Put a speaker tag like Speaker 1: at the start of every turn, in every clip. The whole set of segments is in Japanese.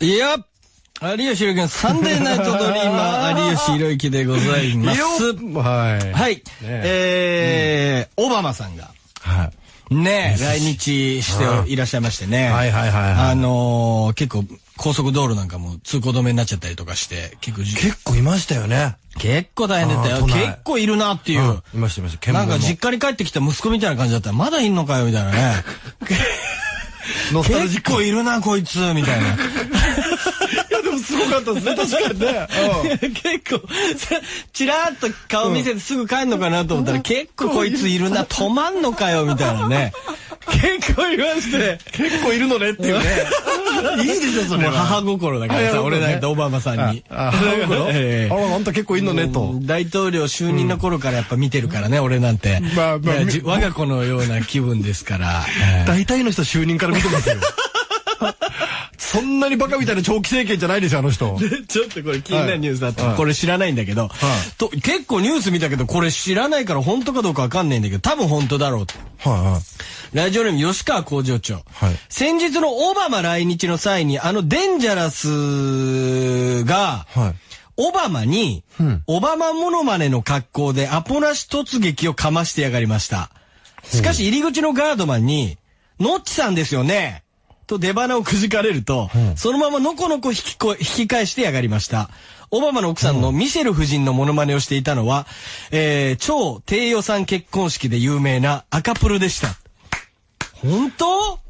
Speaker 1: いや、有吉弘樹のサンデーナイトドリーマー、有吉弘之でございます。
Speaker 2: はい。
Speaker 1: はい。えー、オバマさんが、
Speaker 2: はい。
Speaker 1: ね、来日していらっしゃいましてね。
Speaker 2: はいはいはいはい
Speaker 1: あのー、結構、高速道路なんかも通行止めになっちゃったりとかして、結構じ、
Speaker 2: 結構いましたよね。
Speaker 1: 結構大変だったよ。結構いるなっていう。
Speaker 2: うんいましたいました。
Speaker 1: なんか
Speaker 2: 見
Speaker 1: 実家に帰ってきた息子みたいな感じだったら、まだいんのかよ、みたいなね。
Speaker 2: ノスタルジック。
Speaker 1: 結構いるな、こいつ、みたいな。
Speaker 2: すごかったですね、確かにね。
Speaker 1: 結構、さチラッと顔見せてすぐ帰んのかなと思ったら、結構こいついるな、止まんのかよ、みたいなね。結構いまして。
Speaker 2: 結構いるのねっていうね。いいでしょ、それ
Speaker 1: もう
Speaker 2: は。
Speaker 1: 母心だからさ、俺なんかオバマさんに。
Speaker 2: あ、母心
Speaker 1: ええ
Speaker 2: あら、あんた結構いんのね、と。
Speaker 1: 大統領就任の頃からやっぱ見てるからね、俺なんて。
Speaker 2: まあまあ
Speaker 1: いやじ我が子のような気分ですから。
Speaker 2: 大体の人就任から見てますよ。そんなにバカみたいな長期政権じゃないですよ、あの人。
Speaker 1: ちょっとこれ気になるニュースだった、
Speaker 2: はい。
Speaker 1: これ知らないんだけど、と結構ニュース見たけどこれ知らないから本当かどうかわかんないんだけど多分本当だろうと
Speaker 2: はいはい。
Speaker 1: ラジオネーム吉川工場長、
Speaker 2: はい。
Speaker 1: 先日のオバマ来日の際にあのデンジャラスが、
Speaker 2: はい。
Speaker 1: オバマに、
Speaker 2: ん。
Speaker 1: オバマモノマネの格好でアポなし突撃をかましてやがりました。しかし入り口のガードマンに、ノッチさんですよねと出花をくじかれると、そのままのこのこ引きこ引き返してやがりました。オバマの奥さんのミシェル夫人のモノマネをしていたのは、えー、超低予算結婚式で有名な赤プルでした。本当？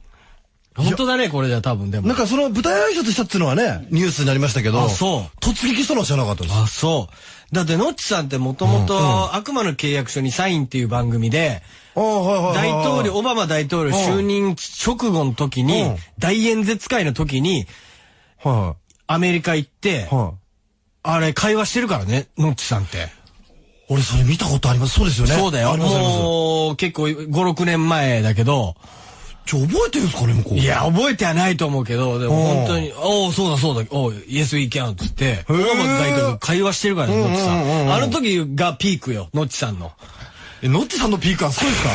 Speaker 1: 本当だね、これじゃ多分でも。
Speaker 2: なんかその舞台挨拶したっていうのはね、ニュースになりましたけど。
Speaker 1: あそう
Speaker 2: 突撃したのは知らなかったです。
Speaker 1: あ、そう。だって、ノッチさんってもともと、悪魔の契約書にサインっていう番組で、
Speaker 2: ああ、はいはいはい。
Speaker 1: 大統領、オバマ大統領就任直後の時に
Speaker 2: うん、
Speaker 1: 大演説会の時に、
Speaker 2: は
Speaker 1: アメリカ行って。あれ会話してるからね、ノッチさんって。
Speaker 2: 俺それ見たことあります。そうですよね。
Speaker 1: そうだよ。もう、結構5、6年前だけど、
Speaker 2: ちょ、覚えてるんですかね、向こう。
Speaker 1: いや、覚えてはないと思うけど、でも
Speaker 2: うん
Speaker 1: 本当に、おおそうだそうだ、おう Yes we can っつって、オバマ大統領会話してるからね、ノッチさ
Speaker 2: ん。
Speaker 1: あの時がピークよ、ノッチさんの。
Speaker 2: え、ノッチさんのピークはすごいですか？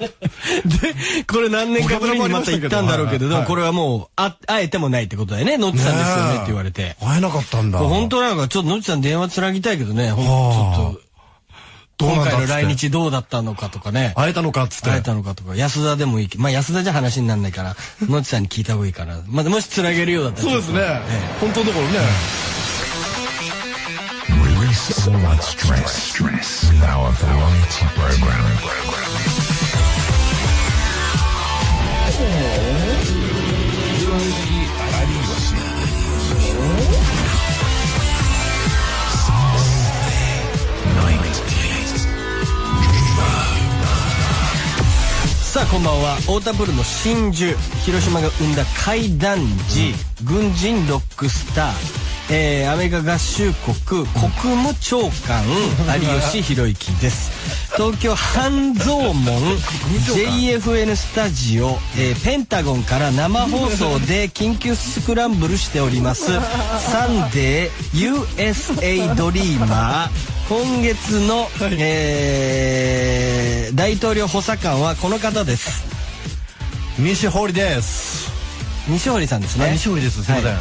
Speaker 1: で、これ何年かぶりにまた行ったんだろうけど、でもこれはもう、あ、会えてもないってことだよね。ノッチさんですよねって言われて。
Speaker 2: 会えなかったんだ。
Speaker 1: 本当なのか、ちょっとノッチさん電話つなぎたいけどね、ほんとちょっと、今回の来日どうだったのかとかね。
Speaker 2: 会えたのかっつって。
Speaker 1: 会えたのかとか、安田でもいいまあ安田じゃ話にならないから、ノッチさんに聞いた方がいいから。まあもしつなげるようだったら。
Speaker 2: そうですね。本当のところね。
Speaker 1: オータブルの真珠。広島が生んだ快男児、軍人ロックスター。えーアメリカ合衆国国務長官 有吉弘行です東京半蔵門 JFN スタジオ、えーペンタゴンから生放送で緊急スクランブルしております サンデー USA ドリーマー今月の、えー大統領補佐官はこの方です
Speaker 2: 西堀です。
Speaker 1: 西堀さんです
Speaker 2: あ
Speaker 1: ね
Speaker 2: 西堀です。すいません。
Speaker 1: は
Speaker 2: はいい。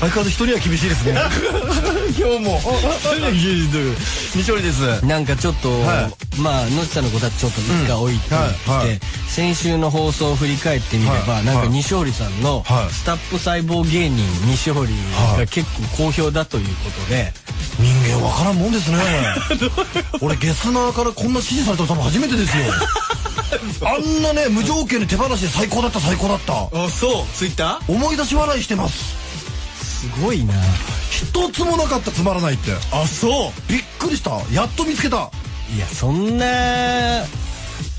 Speaker 2: 相変わらず一人は厳しいですね。今日も。西堀です。
Speaker 1: なんかちょっと、
Speaker 2: は
Speaker 1: まあ野地さんのことはちょっと一回置いて
Speaker 2: うんはいはい
Speaker 1: 先週の放送を振り返ってみれば、なんか
Speaker 2: はいはい
Speaker 1: 西堀さんの
Speaker 2: はい
Speaker 1: スタップ細胞芸人西堀が結構好評だということで、
Speaker 2: 人間わからんもんですね。俺ゲスナーからこんな指示されたの多分初めてですよ。あんなね、無条件で手放しで最高だった最高だった。
Speaker 1: あそうツイッター？
Speaker 2: 思い出し笑いしてます。
Speaker 1: すごいな
Speaker 2: 一つもなかったつまらないって。
Speaker 1: あそう
Speaker 2: びっくりした。やっと見つけた。
Speaker 1: いやそんな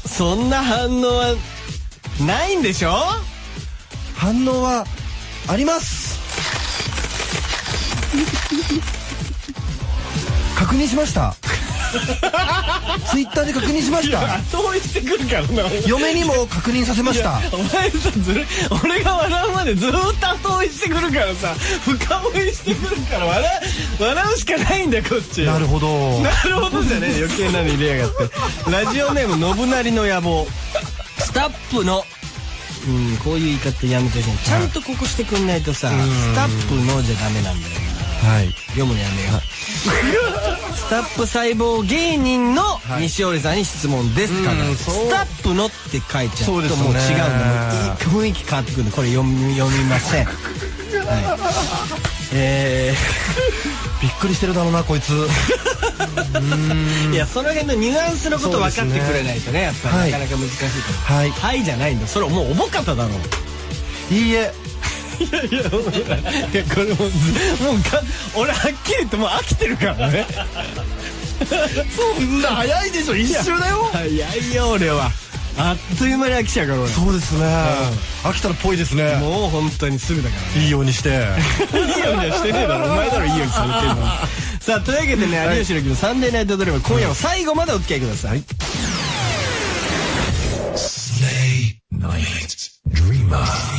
Speaker 1: そんな反応はないんでしょ？
Speaker 2: 反応はあります。確認しました。ツイッターで確認しました。
Speaker 1: 後追いしてくるからな
Speaker 2: 嫁にも確認させました。
Speaker 1: お前さずる俺が笑うまでずーっと後追いしてくるからさ。深追いしてくるから笑う笑うしかないんだよこっち。
Speaker 2: なるほど。
Speaker 1: なるほどじゃねえ余計なの入れやがって。ラジオネーム信成の野望。スタップの。うん、こういう言い方やめてほしい。ちゃんとここしてくんないとさ、スタップのじゃダメなんだよな
Speaker 2: はい。
Speaker 1: 読むのやめよう。スタップ細胞芸人の西堀さんに質問ですから、スタップのって書いちゃうともう違うんだもういい雰囲気変わってくる。んでこれ読み読みません。はい。え
Speaker 2: びっくりしてるだろうなこいつ。
Speaker 1: ー、いやその辺のニュアンスのこと分かってくれないとねやっぱ
Speaker 2: はい。
Speaker 1: りなかなか難しいから
Speaker 2: はい。
Speaker 1: はいじゃないんだ。それもうおぼかただろう。
Speaker 2: いいえ
Speaker 1: いやいやこれもうもうか俺はっきり言ってもう飽きてるからね
Speaker 2: そんな早いでしょ一周だよ
Speaker 1: 早いよ俺はあっという間に飽きちゃうから俺
Speaker 2: そうですね飽きたらっぽいですね
Speaker 1: もう本当にすぐだから
Speaker 2: いいようにして
Speaker 1: いいようにはしてねえだろお前だろいいようにされてるのさあというわけでね有吉の日のサンデーナイトドラマ今夜は最後までお付き合いください
Speaker 3: Stay Night Dreamer. Live on air. Stay Night Dreamer. Live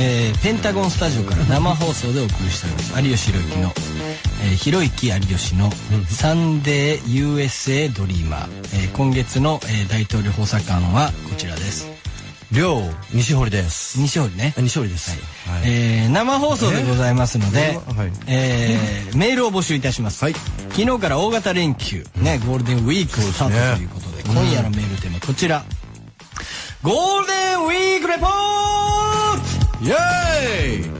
Speaker 1: えーペンタゴンスタジオから生放送でお送りしております。有吉弘行の、えー、ひろゆき有吉の「サンデー USA ドリーマー」えー今月の、えー大統領補佐官はこちらです。
Speaker 2: 亮西堀です。
Speaker 1: 西堀ね。
Speaker 2: あ西堀です。はい。
Speaker 1: えー生放送でございますので、
Speaker 2: えはい。
Speaker 1: えーメールを募集いたします、
Speaker 2: はい。
Speaker 1: 昨日から大型連休、ね、ゴールデンウィークスタートということで今夜のメールテーマこちら、ゴールデンウィークレポート
Speaker 2: イエーイ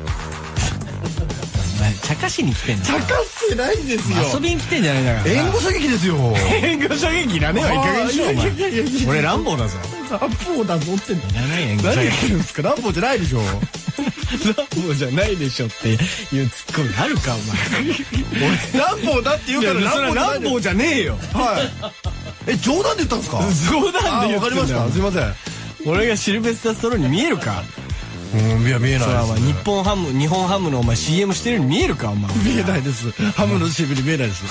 Speaker 1: 茶化しに来てんの
Speaker 2: 茶化ってないんですよ。
Speaker 1: 遊びに来てんじゃないんだから。
Speaker 2: 援護射撃ですよ。
Speaker 1: 援護射撃いらねえわ。いい加減にしろお前。俺ランボーだぞ
Speaker 2: ランボーだぞ。って。何言ってるんですか？ランボーじゃないでしょ。
Speaker 1: ランボーじゃないでしょっていうツッコミあるかお前。
Speaker 2: ランボーだって言うから
Speaker 1: いやそれはランボーじゃねえよ。
Speaker 2: はい。え冗談で言ったんですか？
Speaker 1: 冗談
Speaker 2: あ
Speaker 1: で言ってんだ
Speaker 2: かりました。すいません。
Speaker 1: 俺がシルベスターストローンに見えるか？
Speaker 2: うんいや見えないです
Speaker 1: 日本ハム日本ハムのお前 CM してるように見えるかお前。
Speaker 2: 見えないです。ハムの CM に見えないです。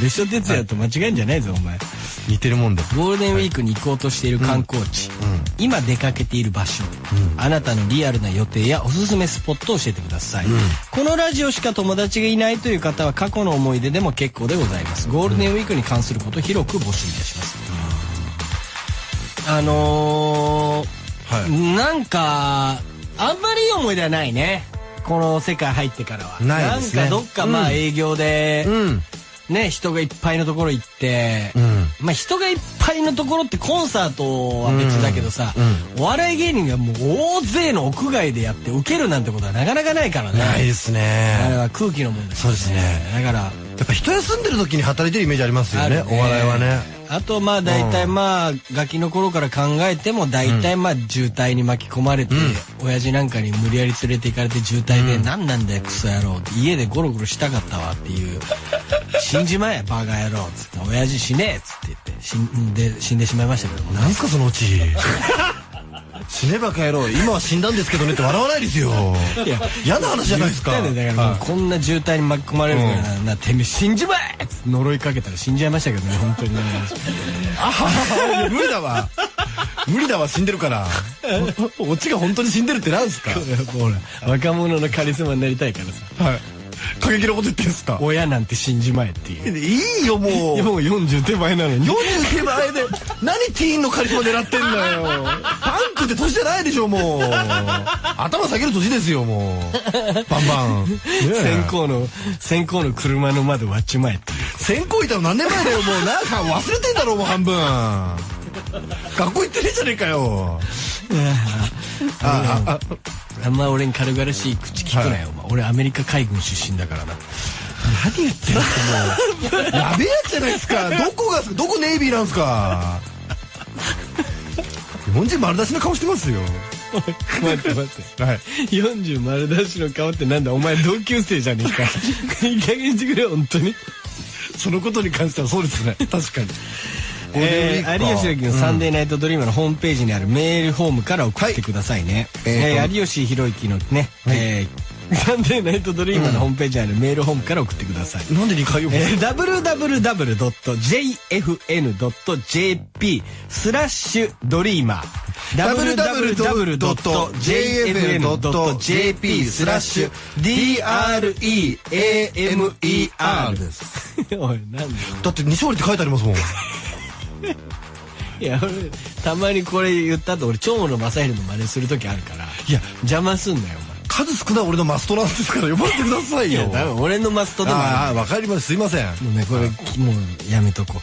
Speaker 1: 別所哲也と間違えんじゃないぞお前。
Speaker 2: 似てるもんで
Speaker 1: ゴールデンウィークに行こうとしている観光地、今出かけている場所、あなたのリアルな予定やおすすめスポットを教えてください、このラジオしか友達がいないという方は過去の思い出でも結構でございます。ゴールデンウィークに関することを広く募集いたします、あの
Speaker 2: は
Speaker 1: ー、なんかあんまりいい思い出はないね。この世界入ってからは。
Speaker 2: ないですね。
Speaker 1: んかどっかまあ営業で、
Speaker 2: うん。
Speaker 1: ね人がいっぱいのところ行って、
Speaker 2: うん。
Speaker 1: まあ人がいっぱいのところってコンサートは別だけどさ、お笑い芸人がもう大勢の屋外でやって受けるなんてことはなかなかないからね。
Speaker 2: ないです
Speaker 1: あれ
Speaker 2: ね
Speaker 1: は空気のもんです
Speaker 2: そうですね。
Speaker 1: だから
Speaker 2: やっぱ人休んでる時に働いてるイメージありますよね
Speaker 1: ある
Speaker 2: お笑いはね。
Speaker 1: あとまあ大体まあガキの頃から考えても大体まあ渋滞に巻き込まれて、親父なんかに無理やり連れて行かれて渋滞で「何なんだよクソ野郎」って家でゴロゴロしたかったわっていう「死んじまえバカ野郎」っつって「親父死ねえ」っつって言って死んで死んでしまいましたけどもね。
Speaker 2: なんすかそのうち死ねばか野郎今は死んだんですけどねって笑わないですよ。
Speaker 1: いや
Speaker 2: 嫌な話じゃないですか。
Speaker 1: だからもうこんな渋滞に巻き込まれるからな、なてめえ死んじまえ!呪いかけたら死んじゃいましたけどね本当にね。
Speaker 2: いや無理だわ。無理だわ死んでるから。オチが本当に死んでるってなんですか
Speaker 1: ほら若者のカリスマになりたいからさ
Speaker 2: はい過激なこと言ってんすか？
Speaker 1: 親なんて死んじまえっていう。
Speaker 2: いいよもう。
Speaker 1: もう40手前なのに。
Speaker 2: 40手前で何ティーンのカリスマ狙ってんだよ。パンクって年じゃないでしょもう。頭下げる年ですよもう。バンバン、
Speaker 1: 先行の先行の車の窓割っちまえって
Speaker 2: 先行いたの何年前だよもう。なんか忘れてんだろうもう半分 学校行ってねえじゃねえかよ。あああ。
Speaker 1: あんま俺に軽々しい口聞くなよ、お前俺アメリカ海軍出身だからな。
Speaker 2: 何言ってんすかもうやべえやつじゃないですか。どこがどこネイビーなんすか。日本人丸出しの顔してますよ。
Speaker 1: 待って待って。
Speaker 2: はい。
Speaker 1: 40丸出しの顔ってなんだ？お前同級生じゃねえか。いい加減にしてくれよ本当に。
Speaker 2: そのことに関してはそうですね。確かに
Speaker 1: えー、有吉
Speaker 2: の
Speaker 1: 弘行の「サンデーナイトドリーマー」のホームページにあるメールフォームから送ってくださいね、
Speaker 2: えーと
Speaker 1: えー有吉弘行のね、えーサンデーナイトドリーマーのホームページにあるメールフォームから送ってください。
Speaker 2: なんで2回読む
Speaker 1: えー www.jfn.jp スラッシュドリーマー。
Speaker 2: www.jfn.jp スラッシュ DREAMER です。
Speaker 1: おい、なんで
Speaker 2: だって西堀って書いてありますもん。
Speaker 1: いや、俺、たまにこれ言った後、俺、長野正弘の真似する時あるから、
Speaker 2: いや
Speaker 1: 邪魔すんなよ、
Speaker 2: 数少ない俺のマストなんですから呼ばれてください
Speaker 1: お前。い
Speaker 2: よ。
Speaker 1: や、多分俺のマストでもあ
Speaker 2: ああ、わかります。すいません。
Speaker 1: る。もうね、これ、もうやめとこう。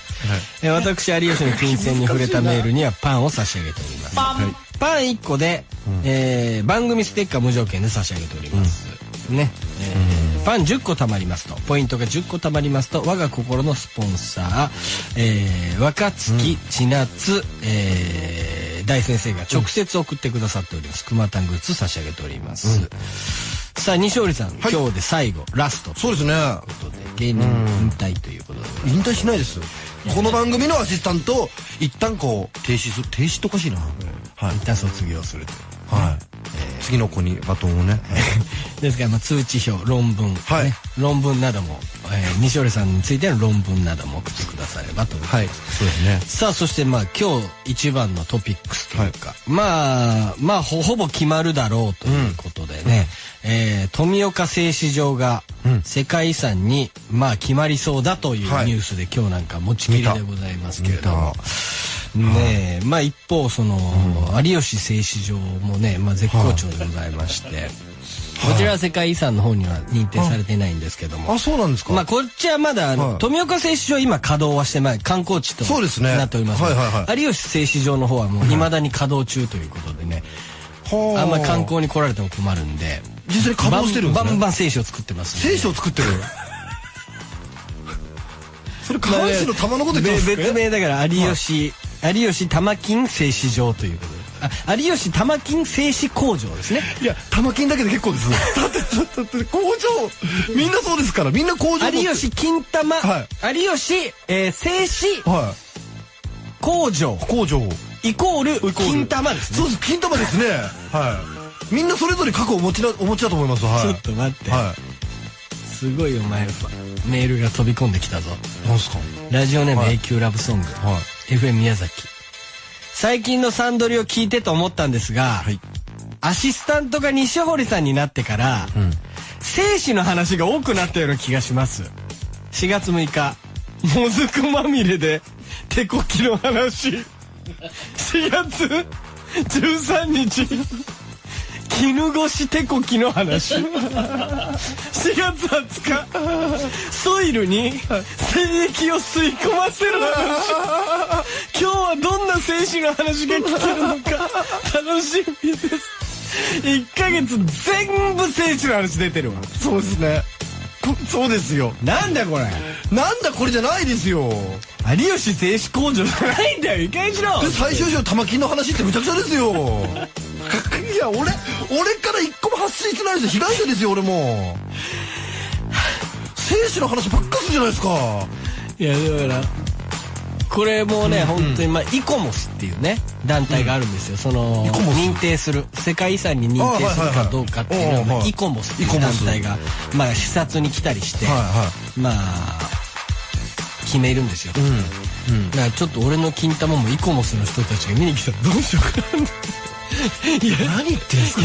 Speaker 1: えー私、有吉の金銭に触れたメールにはパンを差し上げております。パン、パン1個で、えー番組ステッカー無条件で差し上げております。ね。えーパン10個貯まりますと、ポイントが10個貯まりますと、我が心のスポンサー、えー若月千夏、えー大先生が直接送ってくださっております。熊田グッズ差し上げております。さあ、西織さん、今日で最後、ラストと
Speaker 2: そうですね。
Speaker 1: いうことで、芸人引退ということで。
Speaker 2: 引退しないです。この番組のアシスタントを一旦こう停止する。停止っておかしいな。はい。
Speaker 1: 一旦卒業するという。
Speaker 2: はい。次の子にバトンをね。
Speaker 1: ですから、まあ、通知表、論文、
Speaker 2: はい
Speaker 1: ね、論文なども、えー西織さんについての論文なども送ってくださればと思います。
Speaker 2: はい。そうですね。
Speaker 1: さあ、そしてまあ今日一番のトピックスというか、まあ、まあほほぼ決まるだろうということでね、えー富岡製糸場が
Speaker 2: うん
Speaker 1: 世界遺産にまあ決まりそうだというニ
Speaker 2: はい
Speaker 1: ュースで今日なんか持ちきりでございますけれども
Speaker 2: 見。
Speaker 1: ねえ、まあ一方その、有吉製糸場もね、まあ絶好調でございまして、こちらは世界遺産の方には認定されてないんですけども、
Speaker 2: あ、そうなんですか。
Speaker 1: まあこっちはまだ
Speaker 2: はい。
Speaker 1: 富岡製糸場今稼働はしてない観光地と
Speaker 2: そうですね。
Speaker 1: なっておりますが
Speaker 2: はいはいはい。
Speaker 1: 有吉製糸場の方はもう未だに稼働中ということでね、
Speaker 2: は
Speaker 1: あ。んまり観光に来られても困るんで
Speaker 2: 実際に稼働してるんですね。
Speaker 1: バンバン製紙を作ってますんで。
Speaker 2: 聖書を作ってる。それ下半身の玉のこと
Speaker 1: 別名だから有吉、有吉玉金製糸場ということであ有吉玉金製糸工場ですね
Speaker 2: いや、玉金だけで結構です。だって、だって、工場、みんなそうですから、みんな工場
Speaker 1: 有吉金玉、
Speaker 2: は
Speaker 1: 有吉、えー、製糸
Speaker 2: は
Speaker 1: 工場
Speaker 2: い。工場。
Speaker 1: イコール金玉ですね
Speaker 2: そうです、金玉ですね。はい。みんなそれぞれ過去をお持ちな、お持ちだと思います。はい。
Speaker 1: ちょっと待って、
Speaker 2: は
Speaker 1: すごいお前メールが飛び込んできたぞ
Speaker 2: い。なんすか？
Speaker 1: ラジオネーム
Speaker 2: はい
Speaker 1: 永久ラブソング、
Speaker 2: は
Speaker 1: FM 宮崎。最近のサンドリを聞いてと思ったんですが、
Speaker 2: い。
Speaker 1: アシスタントが西堀さんになってから、
Speaker 2: ん。
Speaker 1: 生死の話が多くなったような気がします。4月6日もずくまみれで手こきの話。4月13日絹ごし手こきの話。4月20日ソイルに精液を吸い込ませる話。今日はどんな精子の話が聞けるのか。楽しみです。1ヶ月全部精子の話出てるわ。
Speaker 2: そうですね。こそうですよ。
Speaker 1: なんだこれ
Speaker 2: なんだこれじゃないですよ。
Speaker 1: 有吉製紙工場じゃないんだよいかにしろ
Speaker 2: で、最終章玉金の話ってむちゃくちゃですよ。いや、俺、俺から一個も発信してないですよ。被害者ですよ、俺も。生死の話ばっかするじゃないですか。
Speaker 1: いやだからこれもね、本当にまあイコモスっていうね団体があるんですよ、その認定する世界遺産に認定するかどうかっていうのは、イコモスっていう団体がまあ視察に来たりして、
Speaker 2: はいは
Speaker 1: まあ決めるんですよ、
Speaker 2: い。うん。うん。
Speaker 1: だからちょっと俺の金玉もイコモスの人たちが見に来たらどうしようかないや
Speaker 2: 何言ってんすか？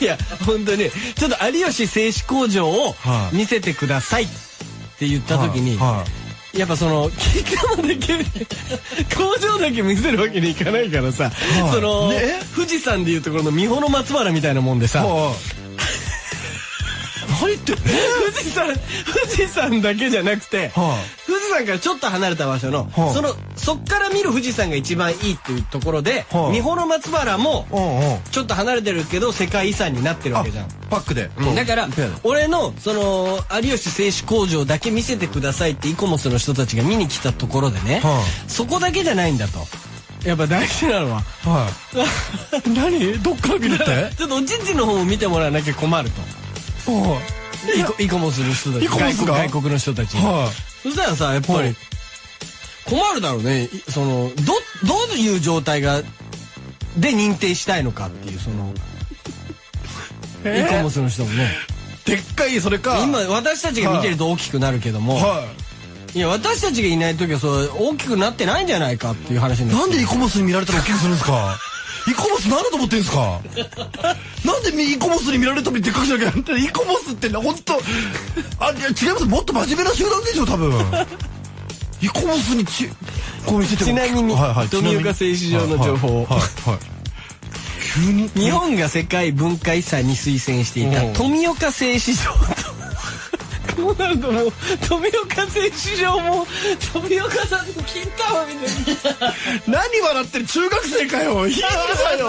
Speaker 1: いや本当にちょっと有吉製紙工場を
Speaker 2: はい。
Speaker 1: 見せてくださいって言った時に、
Speaker 2: はいはい
Speaker 1: やっぱその金玉だけ工場だけ見せるわけにいかないからさ、
Speaker 2: い
Speaker 1: その、
Speaker 2: ね？
Speaker 1: 富士山でいうところの三保の松原みたいなもんでさ、
Speaker 2: はい。何言ってん
Speaker 1: 富士山富士山だけじゃなくて、
Speaker 2: は
Speaker 1: 富士山からちょっと離れた場所の、
Speaker 2: はい
Speaker 1: そのそっから見る富士山が一番いいっていうところで、
Speaker 2: はい。
Speaker 1: 三保の松原も
Speaker 2: うんうん。
Speaker 1: ちょっと離れてるけど世界遺産になってるわけじゃん。
Speaker 2: パックで。
Speaker 1: だから俺のその有吉製紙工場だけ見せてくださいってイコモスの人たちが見に来たところでね、
Speaker 2: は
Speaker 1: そこだけじゃないんだと。やっぱ大事なのは。
Speaker 2: はい。何？どっから見るって？
Speaker 1: ちょっとおちんちんの方を見てもらわなきゃ困ると。
Speaker 2: は
Speaker 1: イコイコモスの人たち。
Speaker 2: イコモスが
Speaker 1: 外国の人たち
Speaker 2: い。は
Speaker 1: そしたらさやっぱ
Speaker 2: はい。
Speaker 1: り困るだろうね。いそのどどういう状態がで認定したいのかっていうそのイコモスの人もね。
Speaker 2: でっかいそれか。
Speaker 1: 今私たちが見てると大きくなるけども、
Speaker 2: はい。
Speaker 1: や私たちがいない時はそう大きくなってないんじゃないかっていう話に
Speaker 2: い
Speaker 1: な
Speaker 2: んでイコモスに見られたら大きくするんですか？イコモス何だと思ってんですか？なんでイコモスに見られるためにでっかくしなきゃイコモスって本当あいや違います。もっと真面目な集団でしょ多分イコモスにちこう見せても
Speaker 1: ちなみに
Speaker 2: はいはい。
Speaker 1: 富岡製糸場の情報。
Speaker 2: はいはいはい。急に
Speaker 1: 日本が世界文化遺産に推薦していた
Speaker 2: うん。
Speaker 1: 富岡製糸場とこうなるともう富岡製糸場も富岡さんの金玉みたいな。
Speaker 2: 何笑ってる中学生かよ。いいんだよ。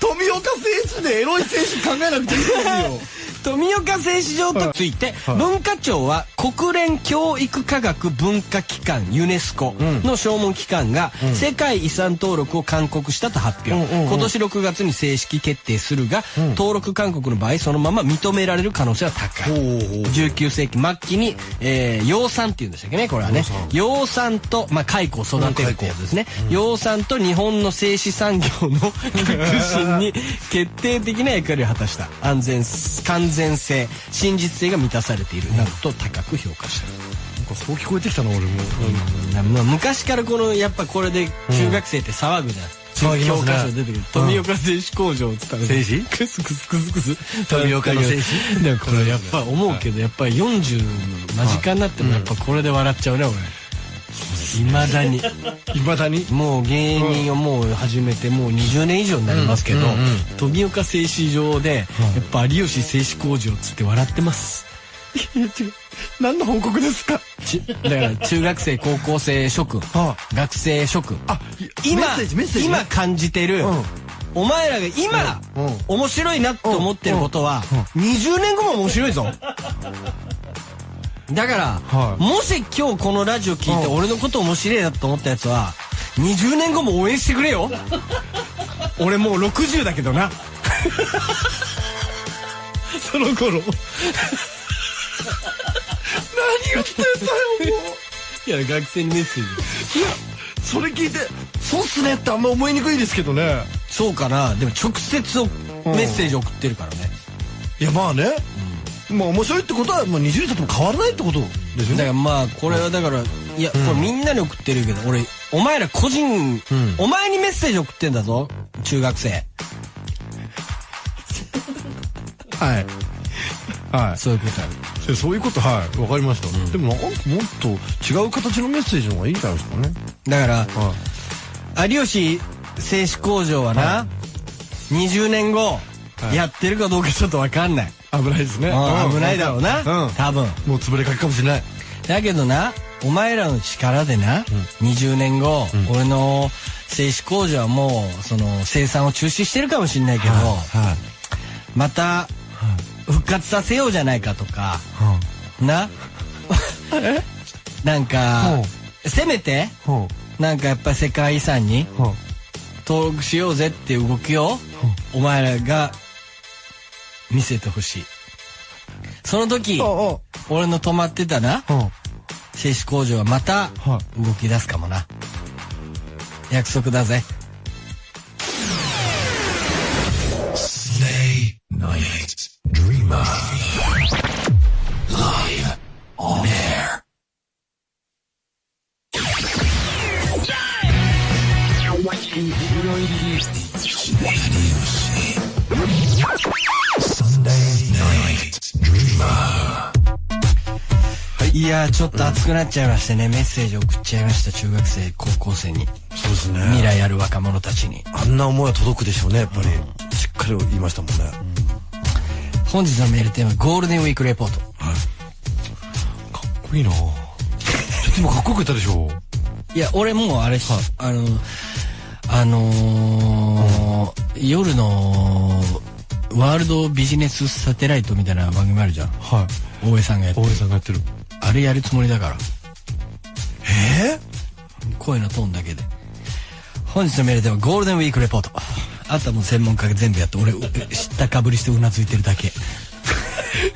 Speaker 2: 富岡選手でエロい選手考えなくていいですよ
Speaker 1: 富岡製糸場とついて、
Speaker 2: はい。
Speaker 1: 文化庁は国連教育科学文化機関ユネスコの諮問機関が世界遺産登録を勧告したと発表、今年6月に正式決定するが、登録勧告の場合そのまま認められる可能性は高い。19世紀末期に、えー養蚕っていうんでしたっけねこれはね。養蚕。と、まあ、蚕を育てるってやつですね、養蚕と日本の製紙産業の 革新に決定的な役割を果たした。安全完全性真実性が満たされている。などと高く評価した、
Speaker 2: なんかそう聞こえてきたな俺も、
Speaker 1: まあ、昔からこのやっぱこれで中学生って騒ぐじゃん、
Speaker 2: 騒ぎますね。
Speaker 1: 教科書出てくる。富岡製紙工場を伝え
Speaker 2: 製紙
Speaker 1: クスクスクスクス。
Speaker 2: 富岡の製紙
Speaker 1: でもこれやっぱ思うけどやっぱり40間近になってもやっぱこれで笑っちゃうね俺いまだに。
Speaker 2: いまだに？
Speaker 1: もう芸人をもう始めてもう20年以上になりますけど、
Speaker 2: うんうんうん。
Speaker 1: 富岡製紙場でやっぱ有吉製紙工場っつって笑ってます。
Speaker 2: いや違う何の報告ですか？
Speaker 1: ちだから中学生高校生諸君
Speaker 2: は
Speaker 1: 学生諸君。
Speaker 2: あ
Speaker 1: 今今感じてる、
Speaker 2: うん。
Speaker 1: お前らが今、
Speaker 2: うん。うん。
Speaker 1: 面白いなと思ってることは、20年後も面白いぞだから、
Speaker 2: はい。
Speaker 1: もし今日このラジオ聞いて
Speaker 2: うん。
Speaker 1: 俺のこと面白いなと思ったやつは20年後も応援してくれよ。俺もう60だけどな。その頃。
Speaker 2: 何言ってんだよもう。
Speaker 1: いや学生にメッセージ。
Speaker 2: いやそれ聞いてそうっすねってあんま思いにくいですけどね。
Speaker 1: そうかな。でも直接おメッセージ送ってるからね。
Speaker 2: いやまあね、まあ面白いってことは、まあ、20年経っても変わらないってことですよね。
Speaker 1: だからまあこれはだからいやこれみんなに送ってるけど俺お前ら個人、お前にメッセージ送ってんだぞ中学生。
Speaker 2: はい。はい。
Speaker 1: そういうこと
Speaker 2: そういうことはい。わかりました、でもなんかもっと違う形のメッセージの方がいいんじゃないですかね。
Speaker 1: だから
Speaker 2: は
Speaker 1: 有吉製紙工場はな、20年後、
Speaker 2: い。
Speaker 1: やってるかどうかちょっとわかんない、
Speaker 2: い危ないですね。
Speaker 1: うん危ないだろうな、
Speaker 2: うん。
Speaker 1: 多分。
Speaker 2: もう潰れかけかもしれない。
Speaker 1: だけどなお前らの力でな、20年後、俺の製紙工場はもうその生産を中止してるかもしれないけど、
Speaker 2: はい
Speaker 1: また復活させようじゃないかとかな？なんかせめて
Speaker 2: ほ
Speaker 1: なんかやっぱり世界遺産に登録しようぜっていう動きをお前らが見せてほしい。その時
Speaker 2: ほ
Speaker 1: 俺の泊まってたな製紙工場はまた
Speaker 2: は
Speaker 1: 動き出すかもな。約束だぜ。
Speaker 3: Stay night
Speaker 1: い。やーちょっと熱くなっちゃいましてねメッセージ送っちゃいました中学生高校生に。
Speaker 2: そうですね。
Speaker 1: 未来ある若者たちに。
Speaker 2: あんな思いは届くでしょうねやっぱり、しっかり言いましたもんね、
Speaker 1: 本日のメールテーマゴールデンウィークレポート。
Speaker 2: かっこいいな。ちょっと今かっこよく言ったでしょ
Speaker 1: いや俺もうあれし、あのあのー夜のワールドビジネスサテライトみたいな番組あるじゃん。
Speaker 2: はい。
Speaker 1: 大江さんがやって
Speaker 2: 大
Speaker 1: る
Speaker 2: 江さんがやってる。
Speaker 1: あれやるつもりだから。
Speaker 2: え
Speaker 1: 声のトーンだけで。本日のメールではゴールデンウィークレポート。あとはもう専門家が全部やって俺知ったかぶりしてうなずいてるだけ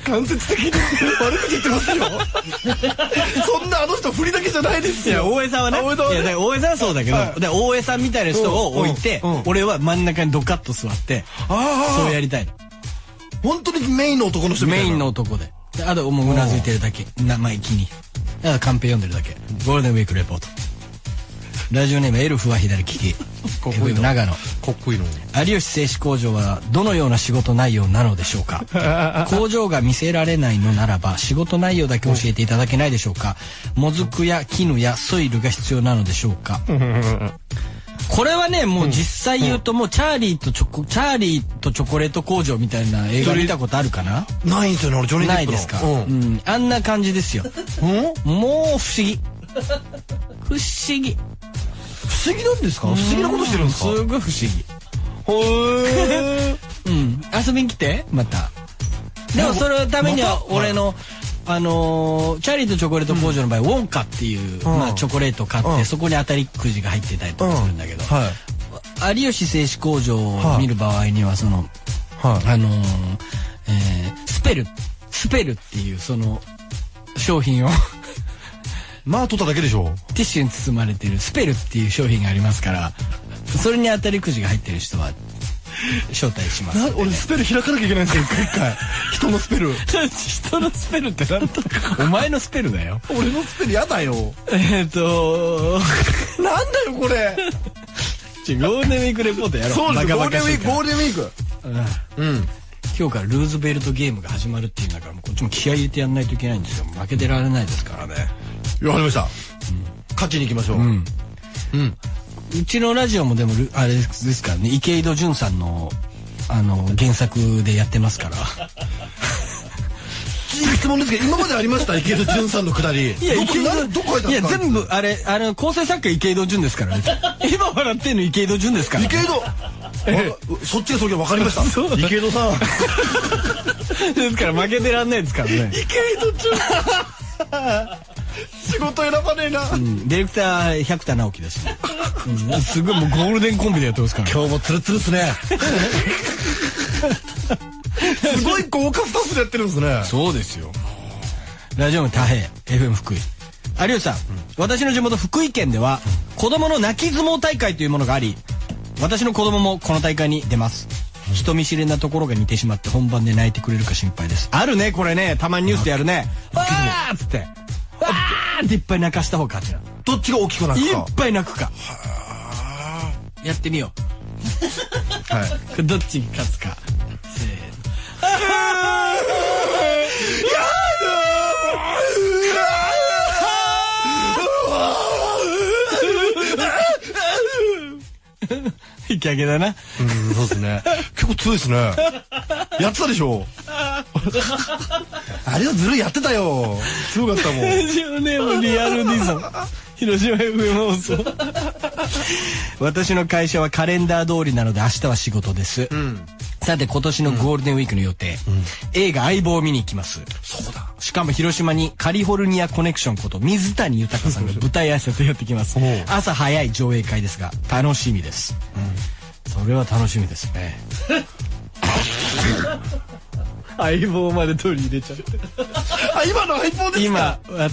Speaker 2: 間接的に悪口言ってますよそんなあの人振りだけじゃないですよ
Speaker 1: 大江さんはね
Speaker 2: 大江さんは
Speaker 1: そうだけど、
Speaker 2: はい
Speaker 1: で大江さんみたいな人を置いて、
Speaker 2: うんうんうん
Speaker 1: 俺は真ん中にドカッと座ってそうやりたいの
Speaker 2: 本当にメインの男の人みたいな。
Speaker 1: メインの男で。であともううなずいてるだけ。生意気に。だからカンペ読んでるだけ。ゴールデンウィークレポート。ラジオネームエルフは左利き。長野。有吉製紙工場はどのような仕事内容なのでしょうか？工場が見せられないのならば仕事内容だけ教えていただけないでしょうか？もずくや絹やソイルが必要なのでしょうか？これはねもう実際言うともうチャーリーとチョコチャーリーとチョコレート工場みたいな映画見たことあるかな？
Speaker 2: ないんですよね、俺、ジョニー・デップの。
Speaker 1: ないですか、あんな感じですよ。
Speaker 2: うん？
Speaker 1: もう不思議。不思議
Speaker 2: 不思議なんですか？不思議なことしてるんですか？
Speaker 1: すごい不思議。
Speaker 2: へー。
Speaker 1: うん、遊びに来て？また。でもそれのためには俺の、あのーチャーリーとチョコレート工場の場合、ウォンカっていう、
Speaker 2: うん。
Speaker 1: まあ、チョコレートを買って、
Speaker 2: うん。
Speaker 1: そこに当たりくじが入ってたりとかするんだけど、
Speaker 2: はい。
Speaker 1: 有吉製紙工場を見る場合にはその、
Speaker 2: はい。
Speaker 1: あのーえースペル。スペルっていうその商品を
Speaker 2: まあ、取っただけでしょ。
Speaker 1: ティッシュに包まれてるスペルっていう商品がありますからそれに当たりくじが入ってる人は招待します
Speaker 2: な俺、スペル開かなきゃいけないんですよ、一回一回。人のスペル。
Speaker 1: 人のスペルって何だお前のスペルだよ
Speaker 2: 俺のスペルやだよ。
Speaker 1: えっと
Speaker 2: なんだよ、これ。
Speaker 1: ゴールデンウィークレポートやろ
Speaker 2: そうですよ、ゴールデンウィーク、ゴ
Speaker 1: ー
Speaker 2: ールデンウィーク。うん。
Speaker 1: 今日からルーズベルトゲームが始まるっていうんだからもうこっちも気合い入れてやんないといけないんですよ負けてられないですからね
Speaker 2: わかりました。勝ちに行きましょう。
Speaker 1: うん。
Speaker 2: うん。
Speaker 1: うちのラジオもでもルあれですからね。池井戸潤さんのあの原作でやってますから。
Speaker 2: 質問ですけど、今までありました？池井戸潤さんのくだり。どこなどこ書い
Speaker 1: や全部あれあの構成作家池井戸潤ですからね。今笑ってんの池井戸潤ですから。
Speaker 2: 池井戸？あそっちがそれ分かりました？池井戸さん。
Speaker 1: ですから負けてらんないですからね。
Speaker 2: 池井戸潤仕事選ばねえな。
Speaker 1: うん。ディレクター百田直樹だしね、うん、すごいもうゴールデンコンビでやってますから。
Speaker 2: 今日もツルツルっすね。すごい豪華スタッフでやってるんですね。
Speaker 1: そうですよ。ラジオの太平 FM 福井。有吉さん、私の地元福井県では子供の泣き相撲大会というものがあり私の子供もこの大会に出ます人見知りなところが似てしまって本番で泣いてくれるか心配です。あるねこれね。たまにニュースでやるね。わー。っつって。わーっていっぱい泣かした方が勝ちなの
Speaker 2: どっちが大きくなる
Speaker 1: い
Speaker 2: か
Speaker 1: っ。ぱい泣くか。やってみよ
Speaker 2: はい。
Speaker 1: うこれどっちに勝つか。せーの。引き上げだな。
Speaker 2: うん、そうですね。結構強いですね。やってたでしょ？あれはずるいやってたよ。強かったもん。
Speaker 1: ラジオネームリアルディゾン広島 FM 放送。私の会社はカレンダー通りなので明日は仕事です、さて今年のゴールデンウィークの予定、映画相棒を見に行きます。
Speaker 2: そうだ。
Speaker 1: しかも広島にカリフォルニアコネクションこと水谷豊さんが舞台挨拶やってきます。朝早い上映会ですが楽しみです、それは楽しみですね。相棒まで取り入れちゃって。
Speaker 2: あ、今の相棒です
Speaker 1: 今
Speaker 2: か
Speaker 1: わ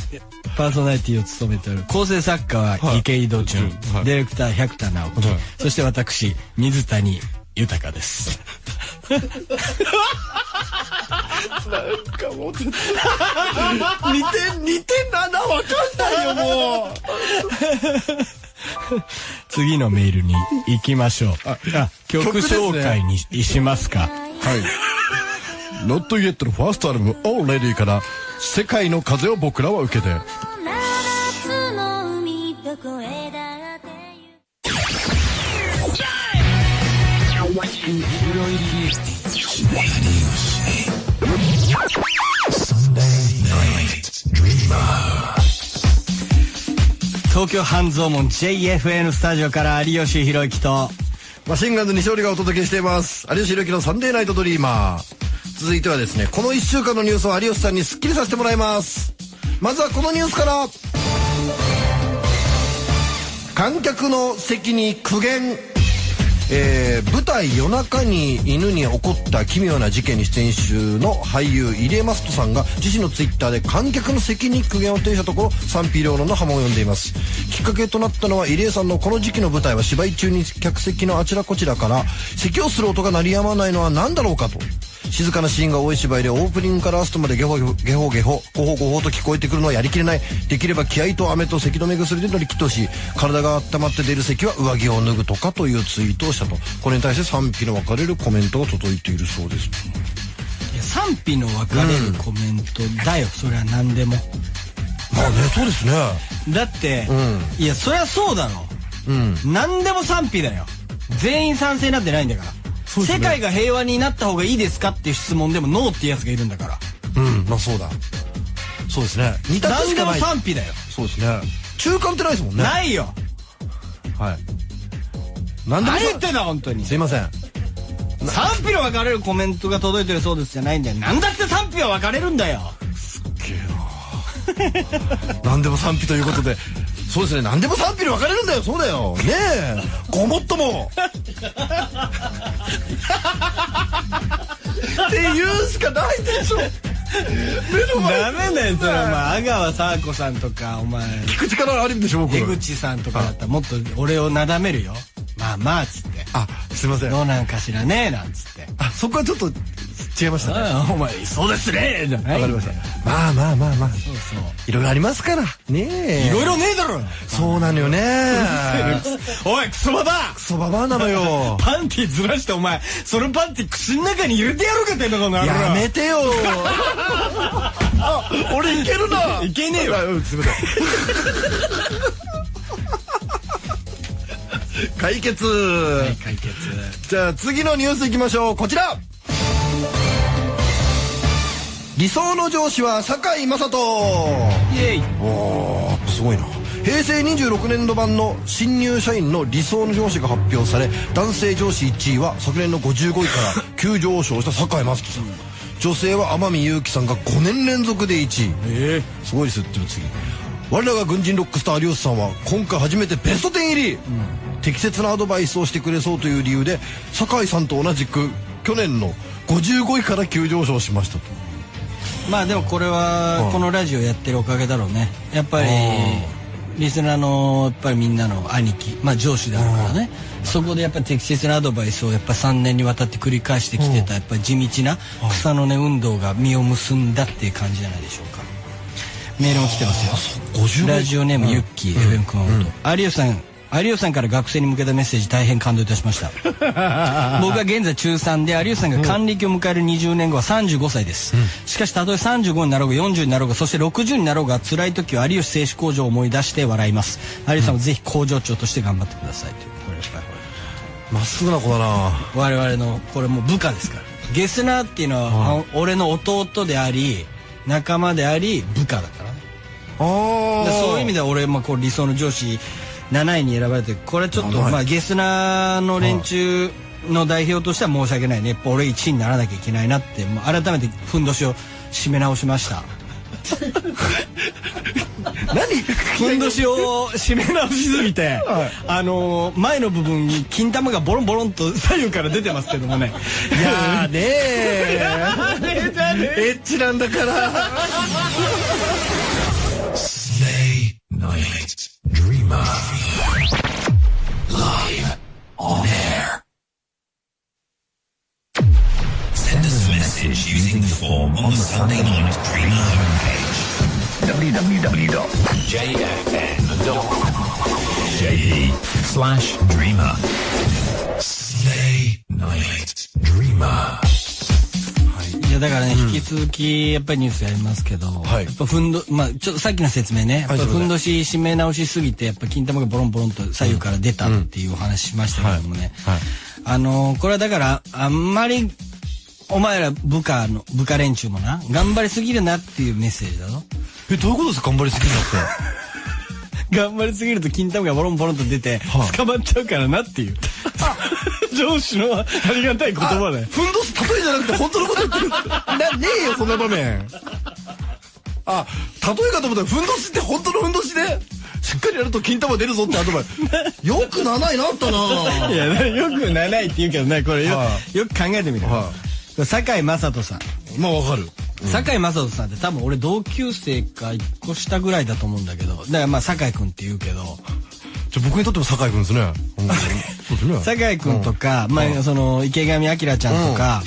Speaker 1: パーソナリティを務めておる構成作家は池井戸潤、
Speaker 2: はい。
Speaker 1: ディレクター百田直樹、
Speaker 2: はい。
Speaker 1: そして私水谷豊です。
Speaker 2: なんかもう似て、似てんな。な、わかんないよ、もう。
Speaker 1: 次のメールに行きましょうあ曲紹介にしますか
Speaker 2: はい。Not Yet のファーストアルバム Already から世界の風を僕らは受けて。
Speaker 3: Sunday night dreamer.
Speaker 1: 東京半蔵門 JFN スタジオから有吉弘行と
Speaker 2: マシンガンズ西織がお届けしています。有吉弘行のサンデーナイトドリーマー。続いてはですね、この1週間のニュースを有吉さんにスッキリさせてもらいます。まずはこのニュースから。観客の席に苦言。えー舞台夜中に犬に起こった奇妙な事件に出演中の俳優入江マストさんが自身のツイッターで観客の席に苦言を呈したところ賛否両論の波紋を呼んでいます。きっかけとなったのは入江さんのこの時期の舞台は芝居中に客席のあちらこちらから咳をする音が鳴りやまないのは何だろうかと。静かなシーンが多い芝居でオープニングからラストまでゲホゲホゲホゲホゴホゴホと聞こえてくるのはやりきれない。できれば気合と飴と咳止め薬で乗り切ってほしい体が温まって出る咳は上着を脱ぐとかというツイートをしたと。これに対して賛否の分かれるコメントが届いているそうです
Speaker 1: 賛否の分かれるコメントだよ、それは何でも。
Speaker 2: まあねそうですね。
Speaker 1: だって、
Speaker 2: う
Speaker 1: いやそりゃそうだろ。
Speaker 2: うん。
Speaker 1: 何でも賛否だよ。全員賛成なんてないんだから、
Speaker 2: ね。
Speaker 1: 世界が平和になった方がいいですかっていう質問でもノーっていうやつがいるんだから。
Speaker 2: うん。まあそうだ。そうですね。二択
Speaker 1: 何でも
Speaker 2: しかない。
Speaker 1: 賛否だよ。
Speaker 2: そうですね。中間ってないですもんね。
Speaker 1: ないよ。
Speaker 2: はい。何でも
Speaker 1: 何言ってんだ本当に。
Speaker 2: すいません。
Speaker 1: 賛否の分かれるコメントが届いてるそうですじゃないんだよ。何だって賛否は分かれるんだよ。
Speaker 2: 何でも賛否ということでそうですね。何でも賛否に分かれるんだよ。そうだよ。ねえ。ごもっとも。って言うしかないでしょ。
Speaker 1: ダメだよそれお前阿川佐和子さんとかお前。
Speaker 2: 聞く力あるんでしょ僕。
Speaker 1: 出口さんとかだったらもっと俺をなだめるよ。まあまあっつって。
Speaker 2: あすいません。
Speaker 1: どうなんかしらねなんつって。
Speaker 2: あそこはちょっと違いましたね。
Speaker 1: お前そうですねじゃない。
Speaker 2: わかりました。まあまあまあまあ。
Speaker 1: そうそう。
Speaker 2: いろいろありますから。ねえ。
Speaker 1: いろいろねえだろ。
Speaker 2: そうなのよね。
Speaker 1: おいクソババア。
Speaker 2: クソババアなのよ。
Speaker 1: パンティずらしてお前そのパンティ口の中に入れてやるかってんのこの野郎。
Speaker 2: やめてよ。あ俺いけるな。い
Speaker 1: けねえよ。
Speaker 2: あうんすいません解決、
Speaker 1: 解決。
Speaker 2: じゃあ次のニュースいきましょう。こちら理想の上司は堺雅人。
Speaker 1: イエイ。
Speaker 2: おーすごいな。平成26年度版の新入社員の理想の上司が発表され男性上司1位は昨年の55位から 急上昇した堺雅人さん。女性は天海祐希さんが5年連続で1位。
Speaker 1: え
Speaker 2: すごいですって次。我らが軍人ロックスター有吉さんは今回初めてベスト10入り、適切なアドバイスをしてくれそうという理由で酒井さんと同じく去年の55位から急上昇しましたと
Speaker 1: まあでもこれはこのラジオやってるおかげだろうね。やっぱりリスナーのやっぱりみんなの兄貴まあ上司であるからね。そこでやっぱり適切なアドバイスをやっぱ3年にわたって繰り返してきてたやっぱり地道な草の根運動が実を結んだっていう感じじゃないでしょうか。メールも来てますよ。
Speaker 2: 55
Speaker 1: ラジオネームユッキー FM 熊本。有吉さん有吉さんから学生に向けたメッセージ大変感動いたしました。僕は現在中3で有吉さんが還暦を迎える20年後は35歳です、しかしたとえ35になろうが40になろうがそして60になろうが辛い時は有吉製紙工場を思い出して笑います。有吉さんもぜひ工場長として頑張ってくださいというこれやっぱり
Speaker 2: まっすぐな子だな。
Speaker 1: 我々のこれもう部下ですから。ゲスナーっていうのは、俺の弟であり仲間であり部下だから。ね
Speaker 2: あ
Speaker 1: でそういう意味
Speaker 2: で
Speaker 1: では俺、まあ、こう理想の上司7位に選ばれてこれちょっと、
Speaker 2: 7位。
Speaker 1: まあ、ゲスナーの連中の代表としては申し訳ないね。やっぱ俺1位にならなきゃいけないなってもう改めてふんどしを締め直しました。
Speaker 2: 何？
Speaker 1: ふんどしを締め直しすぎて、あのー前の部分に金玉がボロンボロンと左右から出てますけどもね。
Speaker 2: いやーねー。エッチなんだから。
Speaker 3: Stay Night Dreamer. On air. Send us a message using the form on the Sunday Night Dreamer homepage. www.jfn.je slash dreamer. Stay Night Dreamer.
Speaker 1: いやだからね、引き続きやっぱりニュースやりますけど、
Speaker 2: はい。
Speaker 1: やっぱふんどまあちょっとさっきの説明ね、やっぱ
Speaker 2: はい
Speaker 1: ふんどし締め直しすぎてやっぱ金玉がボロンボロンと左右から出たっていうお話しましたけどもね、
Speaker 2: はい。
Speaker 1: あのーこれはだからあんまりお前ら部下の部下連中もな頑張りすぎるなっていうメッセージだぞ。
Speaker 2: えどういうことですか頑張りすぎるのって
Speaker 1: 頑張りすぎると金玉がボロンボロンと出て
Speaker 2: はい
Speaker 1: 捕まっちゃうからなっていう。上司のありがたい言葉だよ。
Speaker 2: ふんどし例えじゃなくて本当のこと言ってる。なねえよそんな場面。あ例えかと思ったらふんどしって本当のふんどしでしっかりやると金玉出るぞってアドバイス。よく7位なったな。い
Speaker 1: やよく7位って言うけどねこれよ,、
Speaker 2: は
Speaker 1: よく考えてみる、
Speaker 2: は
Speaker 1: 堺雅人さん
Speaker 2: まあわかる。
Speaker 1: 堺雅人さんって多分俺同級生か1個下ぐらいだと思うんだけど。だからまあ堺君って言うけど。
Speaker 2: じゃあ僕にとっても酒井君ですね。うんそうですね。
Speaker 1: 堺君とか、まあその池上彰ちゃんとか、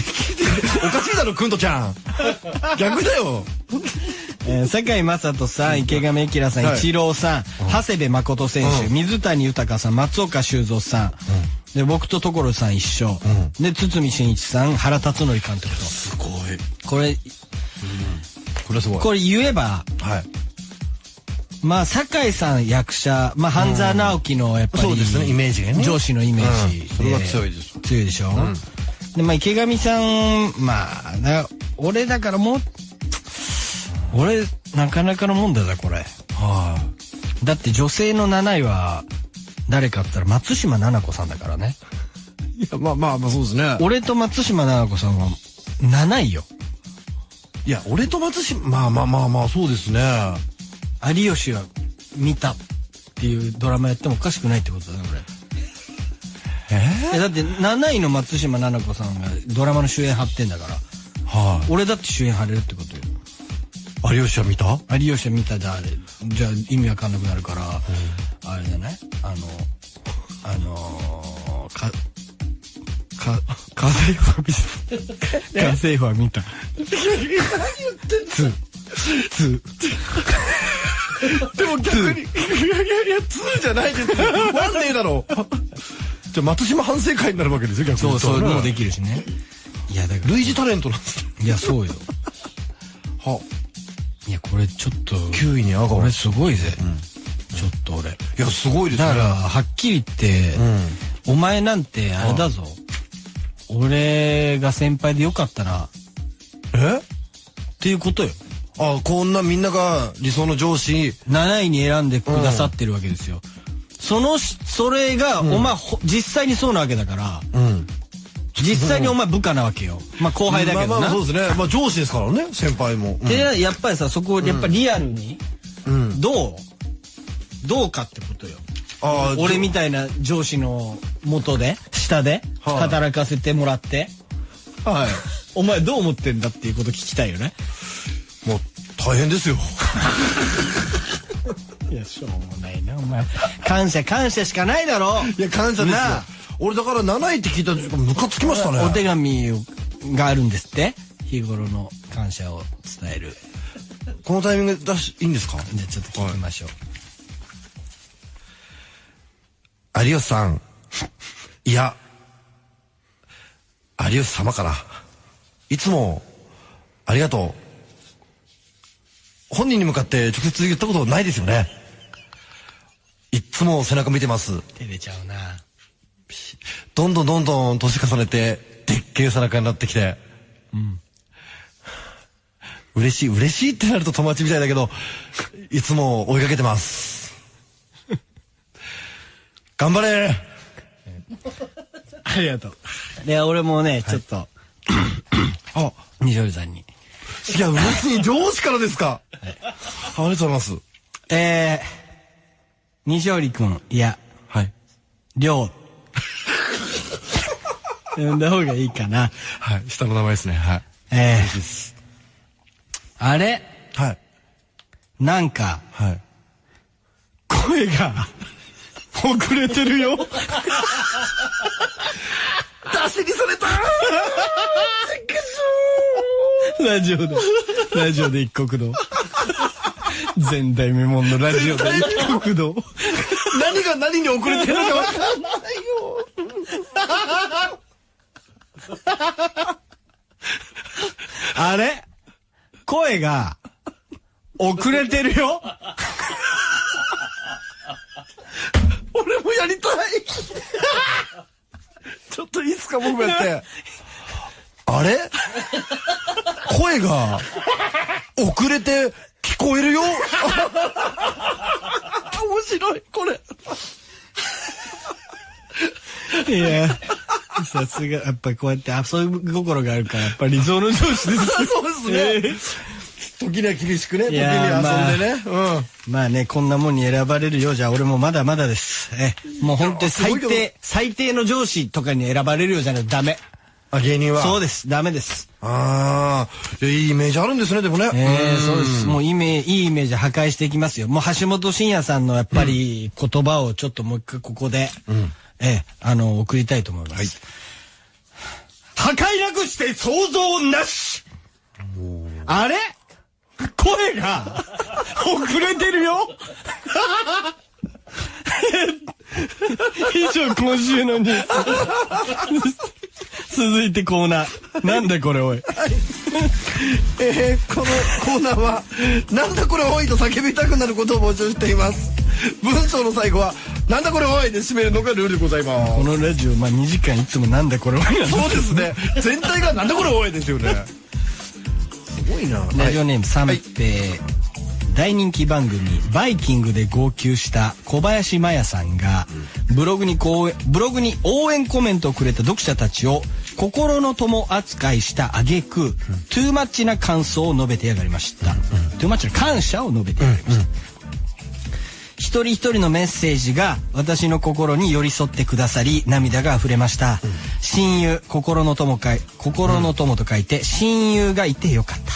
Speaker 2: おかしいだろ、くんとちゃん。逆だよ。
Speaker 1: えー、坂井正人さん、池上彰さん、
Speaker 2: はい。
Speaker 1: 一郎さん、長谷部誠選手、
Speaker 2: うん。
Speaker 1: 水谷豊さん、松岡修造さん、で、僕と所さん一緒、で、堤真一さん、原辰徳監督と。
Speaker 2: すごい。
Speaker 1: これ、
Speaker 2: これはすごい。
Speaker 1: これ言えば、
Speaker 2: はい。
Speaker 1: まあ、酒井さん役者、まあ、半沢直樹のやっぱり、
Speaker 2: そうですねイメージがね
Speaker 1: 上司のイメージで、
Speaker 2: うんそれは強いです
Speaker 1: 強いでしょ、で、まあ、池上さん、まあ、な俺だからもう、俺、なかなかのもんだぞ、これ。
Speaker 2: は
Speaker 1: だって女性の7位は、誰かって言ったら松島菜々子さんだからね。
Speaker 2: い。いや、まあまあまあそうですね。
Speaker 1: 俺と松島菜々子さんは7位よ。
Speaker 2: いや、俺と松島、まあまあまあまあそうですね。
Speaker 1: 有吉は見たっていうドラマやってもおかしくないってことだね、俺。
Speaker 2: え？
Speaker 1: えだって7位の松島菜々子さんがドラマの主演張ってんだから
Speaker 2: は
Speaker 1: 俺だって主演張れるってことよ
Speaker 2: い。有吉は見た？
Speaker 1: 有吉は見たじゃあれ。じゃあ意味わかんなくなるから、あれじゃないあのあのー、かか家政婦は見た。家政婦は見た。ツーツ
Speaker 2: でも逆に、いやいやいや、2じゃないですよ。ワンねえだろ。じゃあ松島反省会になるわけですよ、逆
Speaker 1: ー
Speaker 2: に。
Speaker 1: そうそういうのもで
Speaker 2: き
Speaker 1: きるしね。いやだから
Speaker 2: 類似タレントなんです
Speaker 1: いやそうよ。
Speaker 2: はい
Speaker 1: やこれちょっと
Speaker 2: 9位に上が
Speaker 1: これ
Speaker 2: る。
Speaker 1: すごいぜ、ちょっと俺
Speaker 2: いや、すごいですね。
Speaker 1: だから、はっきり言って、お前なんてあれだぞ。俺が先輩でよかったな。っ
Speaker 2: え
Speaker 1: ていうことよ。
Speaker 2: あ、こんなみんなが理想の上司、
Speaker 1: 7位に選んでくださってるわけですよ。そのし、それが、お前ほ、実際にそうなわけだから、
Speaker 2: うん。
Speaker 1: 実際にお前部下なわけよ。まあ後輩だけどな。
Speaker 2: まあまあそうですね。まあ上司ですからね、先輩も。うん
Speaker 1: で、やっぱりさ、そこ、やっぱリアルに、
Speaker 2: うん。
Speaker 1: どうどうかってことよ。俺みたいな上司の元で、下で、
Speaker 2: はい
Speaker 1: 働かせてもらって、
Speaker 2: はい。
Speaker 1: お前どう思ってんだっていうこと聞きたいよね。
Speaker 2: もう、大変ですよ。
Speaker 1: いや、しょうもないな、お前。感謝、感謝しかないだろ。
Speaker 2: いや、感謝ですよ。俺だから7位って聞いた時ムカつきましたね。
Speaker 1: お手紙があるんですって？日頃の感謝を伝える。
Speaker 2: このタイミングで出し、いいんですか？
Speaker 1: じゃあちょっと聞きましょう。
Speaker 2: 有吉さん。いや、有吉様から。いつも、ありがとう。本人に向かって直接言ったことないですよね。いっつも背中見てます。
Speaker 1: 照れちゃうな。
Speaker 2: どんどんどんどん年重ねて、でっけえ背中になってきて。嬉しい、嬉しいってなると友達みたいだけど、いつも追いかけてます。頑張れ
Speaker 1: ありがとう。で、俺もね、ちょっと、
Speaker 2: あ、
Speaker 1: 西織さんに。
Speaker 2: いや、嬉しい。上司からですか。ありがとうございます。
Speaker 1: えー、西織くん、いや、
Speaker 2: はい。
Speaker 1: りょう。呼んだ方がいいかな。
Speaker 2: はい。下の名前ですね。はい。
Speaker 1: えー、
Speaker 2: です。
Speaker 1: あれ？
Speaker 2: はい。
Speaker 1: なんか、
Speaker 2: はい。
Speaker 1: 声が、遅れてるよ。
Speaker 2: 出しにされた
Speaker 1: ラジオで、ラジオで一国道。前代未聞のラジオで一国道。
Speaker 2: 何が何に遅れてるのか分かんないよ。
Speaker 1: あれ？声が、遅れてるよ？
Speaker 2: 俺もやりたい ちょっといいですか僕もやって。あれ？声が遅れて聞こえるよ？面白い、これ。
Speaker 1: いや、さすが、やっぱこうやって遊び心があるから、やっぱ理想の上司です。
Speaker 2: そうですね。時には厳しくね、時には遊んでね。うん。
Speaker 1: まあね、こんなもんに選ばれるようじゃ、俺もまだまだです。え、もう本当に最低、最低の上司とかに選ばれるようじゃないとダメ。
Speaker 2: あ、芸人は。
Speaker 1: そうです、ダメです。
Speaker 2: ああ、いやいいイメージあるんですね、でもね。
Speaker 1: ええ
Speaker 2: ん
Speaker 1: そうです。もうイメージ、いいイメージ破壊していきますよ。もう橋本真也さんのやっぱり言葉をちょっともう一回ここで、ええ、あの、送りたいと思います。破壊なくして想像なし。あれ？声が 遅れてるよ。以上今週のニュース続いてコーナーなんだこれおい
Speaker 2: えーこのコーナーは、なんだこれ多いと叫びたくなることを募集しています。文章の最後は、なんだこれ多いで締めるのがルールでございま
Speaker 1: このラジオまあ2時間いつもなんだこれおいなん
Speaker 2: す。
Speaker 1: です
Speaker 2: そうですね。全体がなんだこれ多いですよね。すごいな。
Speaker 1: ラジオネーム三平、大人気番組「バイキング」で号泣した小林麻也さんがブログにこうブログに応援コメントをくれた読者たちを心の友扱いした挙句、トゥーマッチな感想を述べてやがりました、トゥーマッチな感謝を述べてやがりました、一人一人のメッセージが私の心に寄り添ってくださり涙が溢れました、親友心の友かい心の友と書いて親友がいてよかった。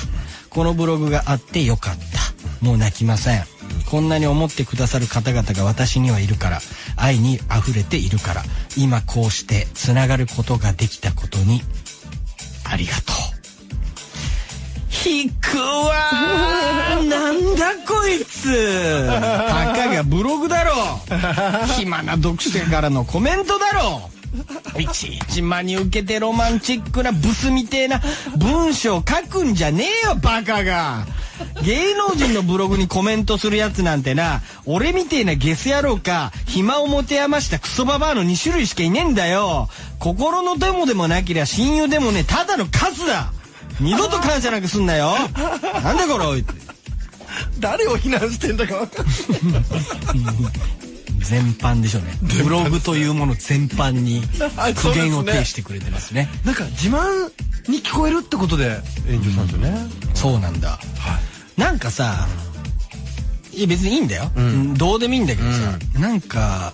Speaker 1: このブログがあってよかったもう泣きません。こんなに思ってくださる方々が私にはいるから。愛に溢れているから。今こうしてつながることができたことに。ありがとう。引くわー。なんだこいつ。たかがブログだろ 暇な読者からのコメントだろいちいち真に受けてロマンチックなブスみてえな文章書くんじゃねえよバカが。芸能人のブログにコメントするやつなんてな俺みてえなゲス野郎か暇を持て余したクソババアの2種類しかいねえんだよ。心の友でもなけりゃ親友でもねただのカスだ。二度と感謝なんかすんなよ。なんだこれおい。
Speaker 2: 誰を非難してんだか分かんない。
Speaker 1: 全般でしょうね。ブログというもの全般に
Speaker 2: は い
Speaker 1: 苦言を呈してくれてますね。
Speaker 2: なんか自慢に聞こえるってことで炎上したんですよね。
Speaker 1: そうなんだ、なんかさいや別にいいんだよ、どうでもいいんだけどさ、なんか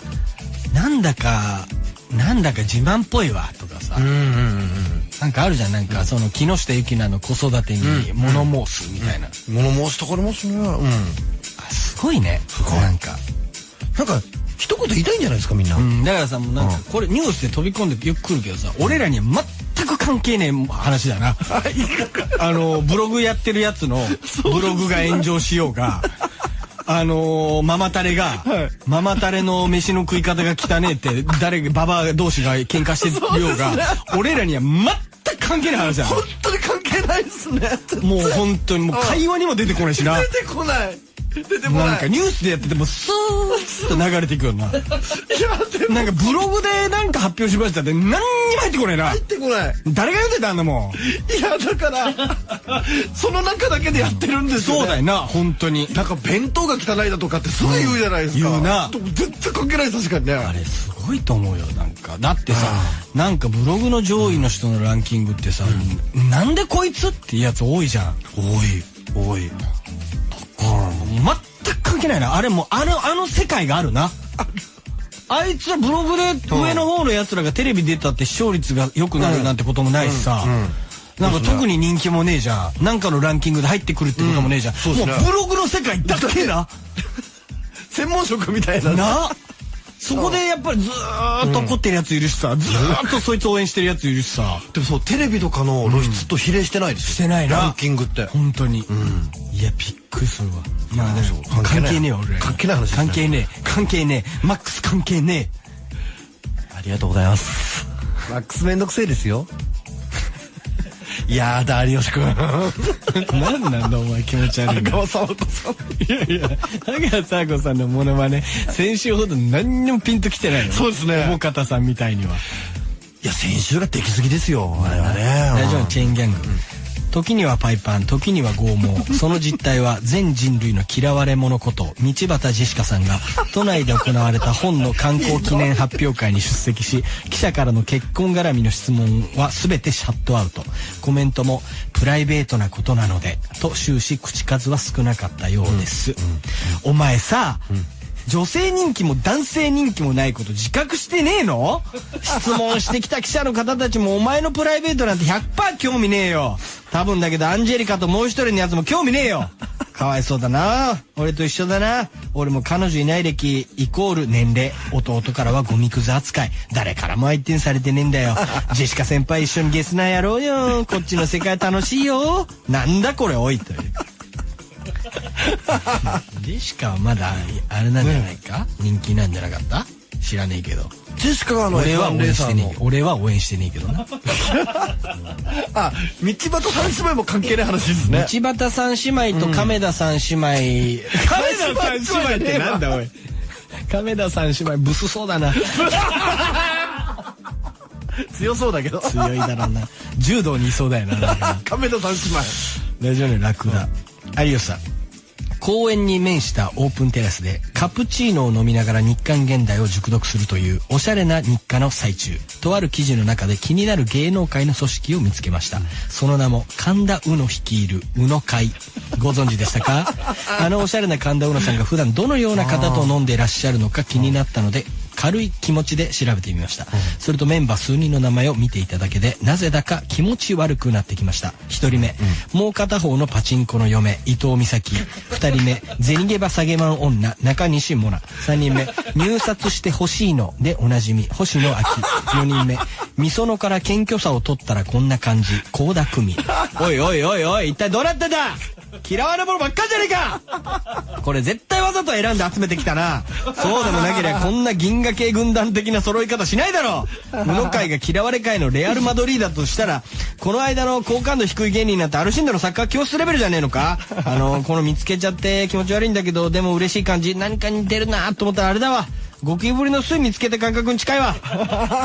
Speaker 1: なんだかなんだか自慢っぽいわとかさ、なんかあるじゃん。なんかその木下ゆきなの子育てに物申すみたいな、
Speaker 2: 物申したからますね。うん。
Speaker 1: あすごいね。なんか、
Speaker 2: なんか、一言言いたいんじゃないですか、みんな。
Speaker 1: うん、だからさもうなんかこれニュースで飛び込んでよく来るけどさ俺らには全く関係ねえ話だな。あのブログやってるやつのブログが炎上しようが あのママタレが、ママタレの飯の食い方が汚ねえって誰ババア同士が喧嘩してようが、俺らには全く関係ない話だ
Speaker 2: 本当に関係ないですね。
Speaker 1: もう本当にもう会話にも出てこないしな。
Speaker 2: 出てこない。出てこない。
Speaker 1: なんかニュースでやっててもスーッと流れていくよな
Speaker 2: いや、でも
Speaker 1: なんかブログでなんか発表しましたって何にも入ってこないな
Speaker 2: 入ってこない。
Speaker 1: 誰が読んでたんだもん
Speaker 2: いや、だから、その中だけでやってるんですよ、ね。
Speaker 1: そうだよな本当に
Speaker 2: なんか弁当が汚いだとかってすぐ言うじゃないですか。
Speaker 1: うん言うな
Speaker 2: でも絶対関係ない確かにね。
Speaker 1: あれすごいと思うよなんかだってさなんかブログの上位の人のランキングってさ、なんでこいつっていうやつ多いじゃん
Speaker 2: 多い、多い。
Speaker 1: 全く関係ないなあれもうあのあの世界があるなあいつはブログで上の方のやつらがテレビ出たって視聴率が良くなるなんてこともないしさ、なんか特に人気もねえじゃん。なんかのランキングで入ってくるってこともねえじゃん。
Speaker 2: そうですね
Speaker 1: もうブログの世界だけな。
Speaker 2: 専門職みたいな。
Speaker 1: なそこでやっぱりずーっと怒ってるやついるしさ、ずーっとそいつ応援してるやついるしさ。
Speaker 2: でもそう、テレビとかの露出と比例してないですよ。
Speaker 1: してないな
Speaker 2: ランキングって。
Speaker 1: 本当に。いや、びっくりするわ。まあでも
Speaker 2: 関係
Speaker 1: ねえよ、俺。
Speaker 2: 関係ない話
Speaker 1: 関係ねえ。関係ねえ。マックス関係ね
Speaker 2: ありがとうございます。マックスめんどくせえですよ。やだ、有吉くん。
Speaker 1: え。何なんだお前気持ち悪いな。
Speaker 2: 荒川沢子さん。
Speaker 1: いやいや、田川佐子さんのモノマネ、先週ほど何にもピンときてないよ。
Speaker 2: そうですね
Speaker 1: 大方さんみたいには。
Speaker 2: いや、先週ができすぎですよ。あれはね。
Speaker 1: 大丈夫、チェーンギャング。時にはパイパン、時には拷問。その実態は全人類の嫌われ者こと、道端ジェシカさんが、都内で行われた本の観光記念発表会に出席し、記者からの結婚絡みの質問は全てシャットアウト。コメントも、プライベートなことなので、と終始口数は少なかったようです。お前さ、女性人気も男性人気もないこと自覚してねえの？質問してきた記者の方たちもお前のプライベートなんて100%興味ねえよ。多分だけどアンジェリカともう一人のやつも興味ねえよ。かわいそうだな。俺と一緒だな。俺も彼女いない歴イコール年齢弟からはゴミくず扱い。誰からも相手にされてねえんだよ。ジェシカ先輩一緒にゲスナーやろうよ。こっちの世界楽しいよ。なんだこれおいという。ジェシカはまだあれなんじゃないか、人気なんじゃなかった？知らねえけど。
Speaker 2: ジェシカがあの
Speaker 1: 俺は
Speaker 2: F1
Speaker 1: 応援してねえ俺は応援してねえけどな。
Speaker 2: あ道端三姉妹も関係ない話ですね。
Speaker 1: 道端三姉妹と亀田三姉妹、亀田三姉妹ってなんだおい。亀田三姉妹ブスそうだな。
Speaker 2: 強そうだけど。
Speaker 1: 強いだろうな。柔道にいそうだよな。
Speaker 2: 亀田三姉妹。
Speaker 1: ラジオネームラクダ。有吉さん公園に面したオープンテラスでカプチーノを飲みながら日刊現代を熟読するというおしゃれな日課の最中。とある記事の中で気になる芸能界の組織を見つけました。その名も神田うの率いるうの会。ご存知でしたか？あのおしゃれな神田うのさんが普段どのような方と飲んでいらっしゃるのか気になったので軽い気持ちで調べてみました、それとメンバー数人の名前を見ていただけでなぜだか気持ち悪くなってきました。一人目、もう片方のパチンコの嫁。伊藤美咲。二人目。銭ゲバ下げマン女。中西モナ三人目。入札してほしいの。でおなじみ。星野秋四人目。みそのから謙虚さを取ったらこんな感じ。高田久美おいおいおいおい。一体どうなってんだ。嫌われ者ばっかじゃねえか。これ絶対わざと選んで集めてきたな。そうでもなければこんな銀河系軍団的な揃い方しないだろう。宇野会が嫌われ会のレアル・マドリーだとしたらこの間の好感度低い芸人なんてアルシンドのサッカー教室レベルじゃねえのか？あのこの見つけちゃって気持ち悪いんだけどでも嬉しい感じ。何か似てるなと思ったらあれだわ。ゴキブリの巣見つけた感覚に近いわ。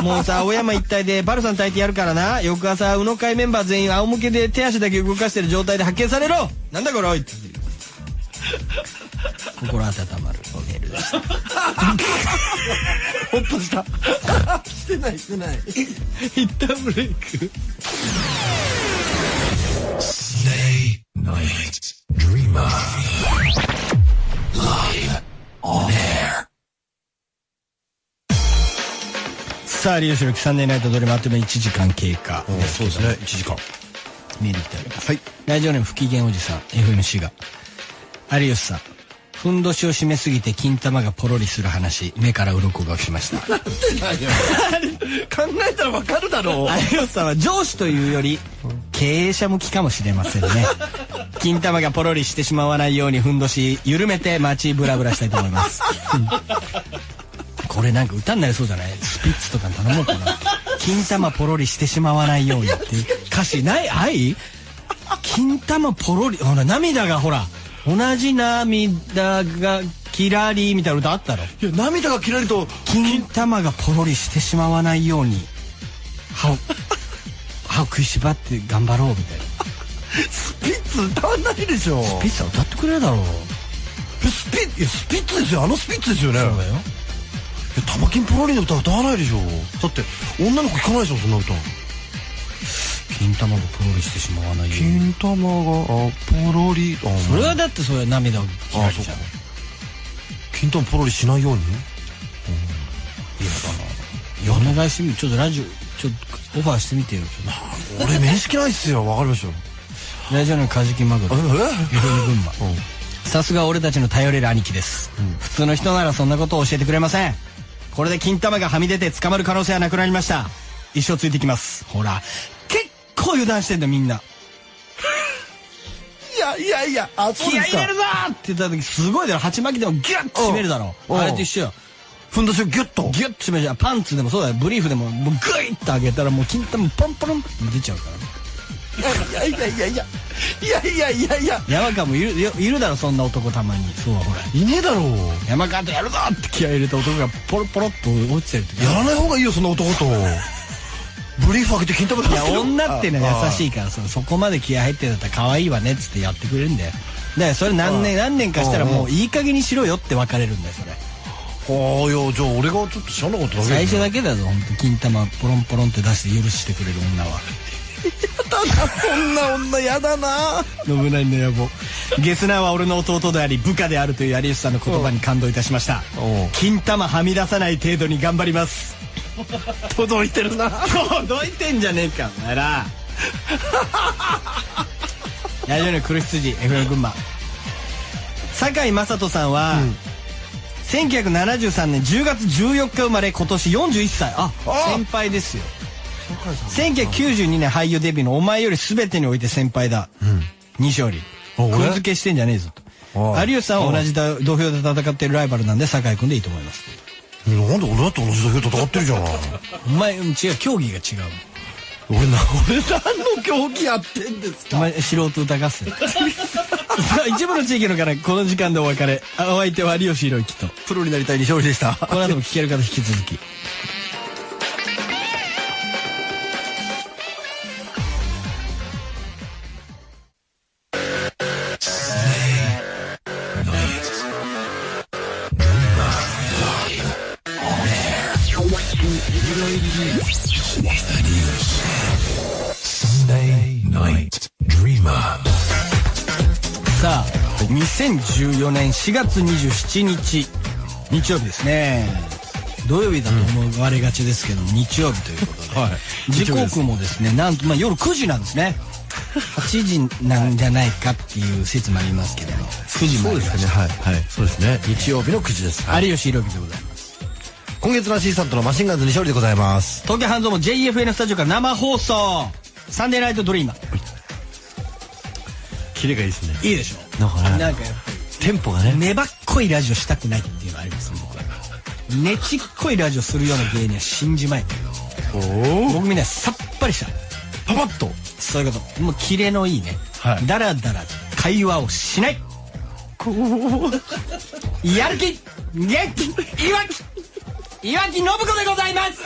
Speaker 1: もうさ青山一帯でバルさん炊いてやるからな。翌朝宇野会メンバー全員仰向けで手足だけ動かしてる状態で発見されろ。なんだこれおい。って 心温まるメールでした。
Speaker 2: ほっとした。してないしてない。
Speaker 1: 一旦ブレイク。
Speaker 3: Stay Night Dreamer. Live on air.
Speaker 1: さあ有吉のサンデーナイトドリマあっという間に1時間経過。
Speaker 2: そうですね。1時間。
Speaker 1: メールいってあります。
Speaker 2: はい。
Speaker 1: ラジオネーム不機嫌おじさん FMC が有吉さん。ふんどしを締めすぎて金玉がポロリする話。目から鱗が落ちました。
Speaker 2: 考えたらわかるだろう。
Speaker 1: 有吉さんは上司というより経営者向きかもしれませんね。金玉がポロリしてしまわないようにふんどし緩めて街ブラブラしたいと思います。うんこれなんか歌になりそうじゃない？スピッツとかに頼もうかな。金玉ポロリしてしまわないようにっていう歌詞ない？はい金玉ポロリ？ほら涙がほら同じ涙がキラリみたいな歌あったろ
Speaker 2: いや涙がキラリと
Speaker 1: 金玉がポロリしてしまわないように歯を歯を食いしばって頑張ろうみたいな。
Speaker 2: スピッツ歌わないでしょ。
Speaker 1: ピッツァ歌ってくれるだろう。
Speaker 2: えスピッいやスピッツですよ。あのスピッツですよね。
Speaker 1: そうだよ。
Speaker 2: え玉金ポロリの歌歌わないでしょ。だって女の子聞かないでしょそんな歌
Speaker 1: 金玉がポロリしてしまわないように。
Speaker 2: 金玉があポロリ。あ
Speaker 1: それはだってそれは涙をキラリじゃ
Speaker 2: 金玉ポロリしないように？
Speaker 1: いやお願いしてみる。ちょっとラジオちょっとオファーしてみてよ。
Speaker 2: 俺面識ないっすよ。わかりました
Speaker 1: ラジオのカジキマグロ。
Speaker 2: え？
Speaker 1: 非常に群馬。
Speaker 2: うん。
Speaker 1: さすが俺たちの頼れる兄貴です、普通の人ならそんなことを教えてくれません。これで金玉がはみ出て捕まる可能性はなくなりました。一生ついてきます。ほら結構油断してんだよみんな。い
Speaker 2: やいやいやあそう
Speaker 1: 気合い入れるぞーって言った時すごいだろ鉢巻きでもギュッと締めるだろ。
Speaker 2: うん
Speaker 1: あれと一緒よ。
Speaker 2: ふんどしをギュッと。
Speaker 1: ギュッと締めるじゃん。パンツでもそうだよ。ブリーフでももうグイッと上げたらもう金玉ポンポロンって出ちゃうからね。
Speaker 2: いやいやいやいやいやいやいやいや
Speaker 1: 山川もいるいいるだろそんな男たまに。そうほら。
Speaker 2: いねえだろ。う
Speaker 1: 山川とやるぞって気合い入れた男がポロポロっと落ちてる時
Speaker 2: やらない方がいいよそんな男とブリーフ開けて金玉出
Speaker 1: いや
Speaker 2: してよ。
Speaker 1: 女ってのは優し
Speaker 2: い
Speaker 1: いからそそこまで気合入ってんだったら可愛いわねっつってやってくれるんだよ。だからそれ何年何年かしたらもういい加減にしろよって別れるんだよそれ。
Speaker 2: ああいやじゃあ俺がちょっと知らなかっただけ
Speaker 1: 最初だけだぞ本当金玉ポロンポロンって出して許してくれる女は。
Speaker 2: そんな女やだな。
Speaker 1: 信長の野望。ゲスナーは俺の弟であり部下であるという有吉さんの言葉に感動いたしました。金玉はみ出さない程度に頑張ります
Speaker 2: 届いてるな。
Speaker 1: 届いてんじゃねえかお前ら。ラジオの黒羊 FM 群馬。酒井雅人さんは、1973年10月14日生まれ今年41歳。あ
Speaker 2: あ。
Speaker 1: 先輩ですよ。1992年俳優デビューの「お前より全てにおいて先輩だ」西織
Speaker 2: あ俺？
Speaker 1: くん付けしてんじゃねえぞと。
Speaker 2: あ
Speaker 1: 有吉さんは同じだ土俵で戦ってるライバルなんで酒井君でいいと思います
Speaker 2: なんで俺だって同じ土俵戦ってるじゃん。
Speaker 1: お前うん違う競技が違う。
Speaker 2: 俺な、俺何の競技やってんです
Speaker 1: お前素人歌合戦。一部の地域のからこの時間でお別れ。あお相手は有吉弘行と。
Speaker 2: プロになりたい西織でした。
Speaker 1: この後も聞ける方引き続き「2014年4月27日日曜日ですね土曜日だと思われがちですけども、日曜日ということで、
Speaker 2: はい
Speaker 1: 時刻もですねなんと、まあ、夜9時なんですね8時なんじゃないかっていう説もありますけども9時まで
Speaker 2: そうですね。はい。はい。そうですね。日曜日の9時です。
Speaker 1: 有吉弘樹でございます
Speaker 2: 今月のアシスタントのマシンガンズ西織でございます。
Speaker 1: 東京半蔵門 JFN スタジオから生放送サンデーナイトドリーマー
Speaker 2: キレがいいですね。
Speaker 1: いいでしょ
Speaker 2: なんかね
Speaker 1: なんかやっぱ
Speaker 2: テンポがね。
Speaker 1: り粘っこいラジオしたくないっていうのがあります僕はねちっこいラジオするような芸人は信じまい
Speaker 2: おお。
Speaker 1: 僕みんなさっぱりした。
Speaker 2: パパッと。
Speaker 1: そういうこと。もうキレのいいね、
Speaker 2: はい。
Speaker 1: だらだら会話をしない。やる気。元気。いわき。いわき信子でございます。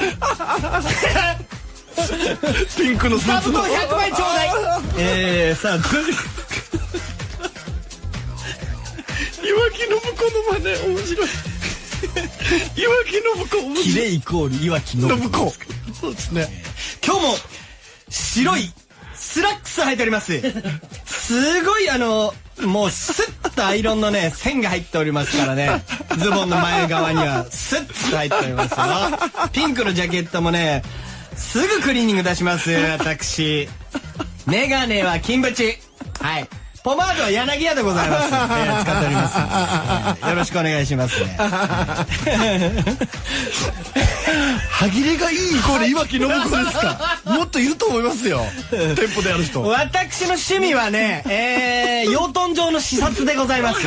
Speaker 2: ピンクのス
Speaker 1: 座布団100枚ちょうだい。えー、さあ
Speaker 2: 岩木信子の真似面白い。岩木信子面白い。
Speaker 1: キレイコールいわき信子
Speaker 2: 信子。そうですね。
Speaker 1: 今日も白いスラックス履いておりますすごいあのもうスッとアイロンのね線が入っておりますからねズボンの前側にはスッと入っておりますよピンクのジャケットもねすぐクリーニング出します私メガネは金縁はいポマードは柳屋でございます、えー使っております、えーよろしくお願いしますね
Speaker 2: 歯切れがいいイコール岩木信子ですか？もっといると思いますよ。テンポでやる人。
Speaker 1: 私の趣味はね、えー、養豚場の視察でございます。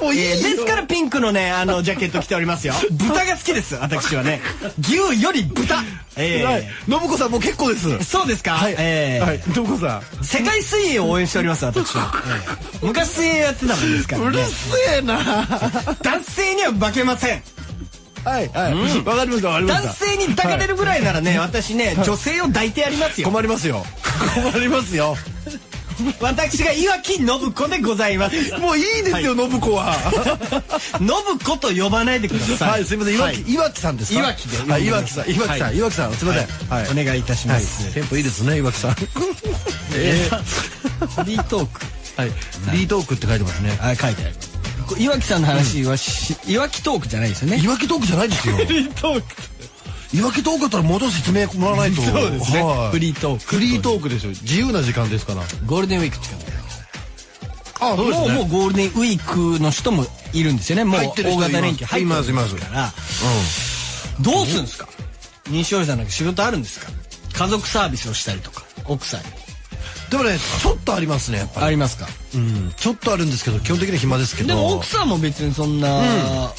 Speaker 2: もういいよ
Speaker 1: えーですからピンクのね、あの、ジャケット着ておりますよ。豚？が好きです、私はね。牛より豚。えー
Speaker 2: はい。信子さんもう結構です。
Speaker 1: そうですか、
Speaker 2: はい。
Speaker 1: えー
Speaker 2: はい。信子さん。
Speaker 1: 世界水泳を応援しております、私は。えー昔やってたもんですから
Speaker 2: うる
Speaker 1: ね。
Speaker 2: せえな。
Speaker 1: 男性には化けません。
Speaker 2: はいはい。わかりましたわかりました。
Speaker 1: 男性に抱かれるぐらいならね、私ね、女性を抱いてやりますよ。
Speaker 2: 困りますよ。困りますよ。
Speaker 1: 私が岩木信子でございます。
Speaker 2: もういいですよ、信子は。
Speaker 1: 信子と呼ばないでください。
Speaker 2: はい、すみません。岩木、岩木さんですか？
Speaker 1: 岩木で
Speaker 2: はい、岩木さん、岩木さん、
Speaker 1: はい
Speaker 2: 岩木さん、すみません。はい。
Speaker 1: お願いいたし
Speaker 2: はい
Speaker 1: ます。
Speaker 2: テンポいいですね、岩木さん。
Speaker 1: えー、フリートーク。
Speaker 2: はい。リートークって書いてますね。
Speaker 1: あ、書いてある。岩木さんの話はし、岩木トークじゃないですよね。
Speaker 2: 岩木トークじゃないですよ。
Speaker 1: フリートーク。
Speaker 2: 岩木トークだったらもうちょっと説明もらわないと。
Speaker 1: そうですね
Speaker 2: はい
Speaker 1: フリートーク
Speaker 2: フリートークですよ。自由な時間ですから。
Speaker 1: ゴールデンウィークって感じ
Speaker 2: あ、
Speaker 1: もう、もうゴールデンウィークの人もいるんですよね。もう
Speaker 2: 入ってる人
Speaker 1: 大型連休入って
Speaker 2: いますいます
Speaker 1: から。どうするんですか？西尾さんなんか仕事あるんですか？家族サービスをしたりとか、奥さんに。
Speaker 2: でもね、ちょっとありますね、やっぱり。
Speaker 1: ありますか？
Speaker 2: うん。ちょっとあるんですけど、基本的には暇ですけど。
Speaker 1: でも奥さんも別にそんな、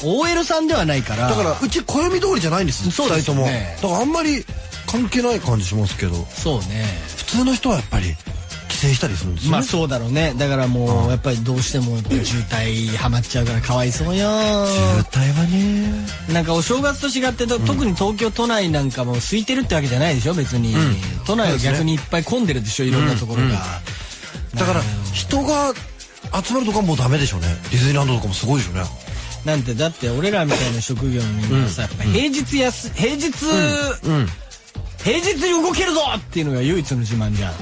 Speaker 1: OL さんではないから。
Speaker 2: だから、うち暦通りじゃないんです
Speaker 1: そうですよね
Speaker 2: 二人とも。だからあんまり関係ない感じしますけど、
Speaker 1: そうね。
Speaker 2: 普通の人はやっぱり帰省したりするんですよね。
Speaker 1: まあそうだろうね。だからもう、やっぱりどうしても渋滞ハマっちゃうからかわいそうよ。
Speaker 2: 渋滞はね。
Speaker 1: なんかお正月と違ってと、特に東京都内なんかも空いてるってわけじゃないでしょ？別に、都内は逆にいっぱい混んでるでしょ？いろんなところが、
Speaker 2: だから、人が集まるとかもうダメでしょうね。ディズニーランドとかもすごいでしょうね。
Speaker 1: なんてだって俺らみたいな職業のみんなさ、やっぱ平日やす平日、平日に動けるぞっていうのが唯一の自慢じゃん。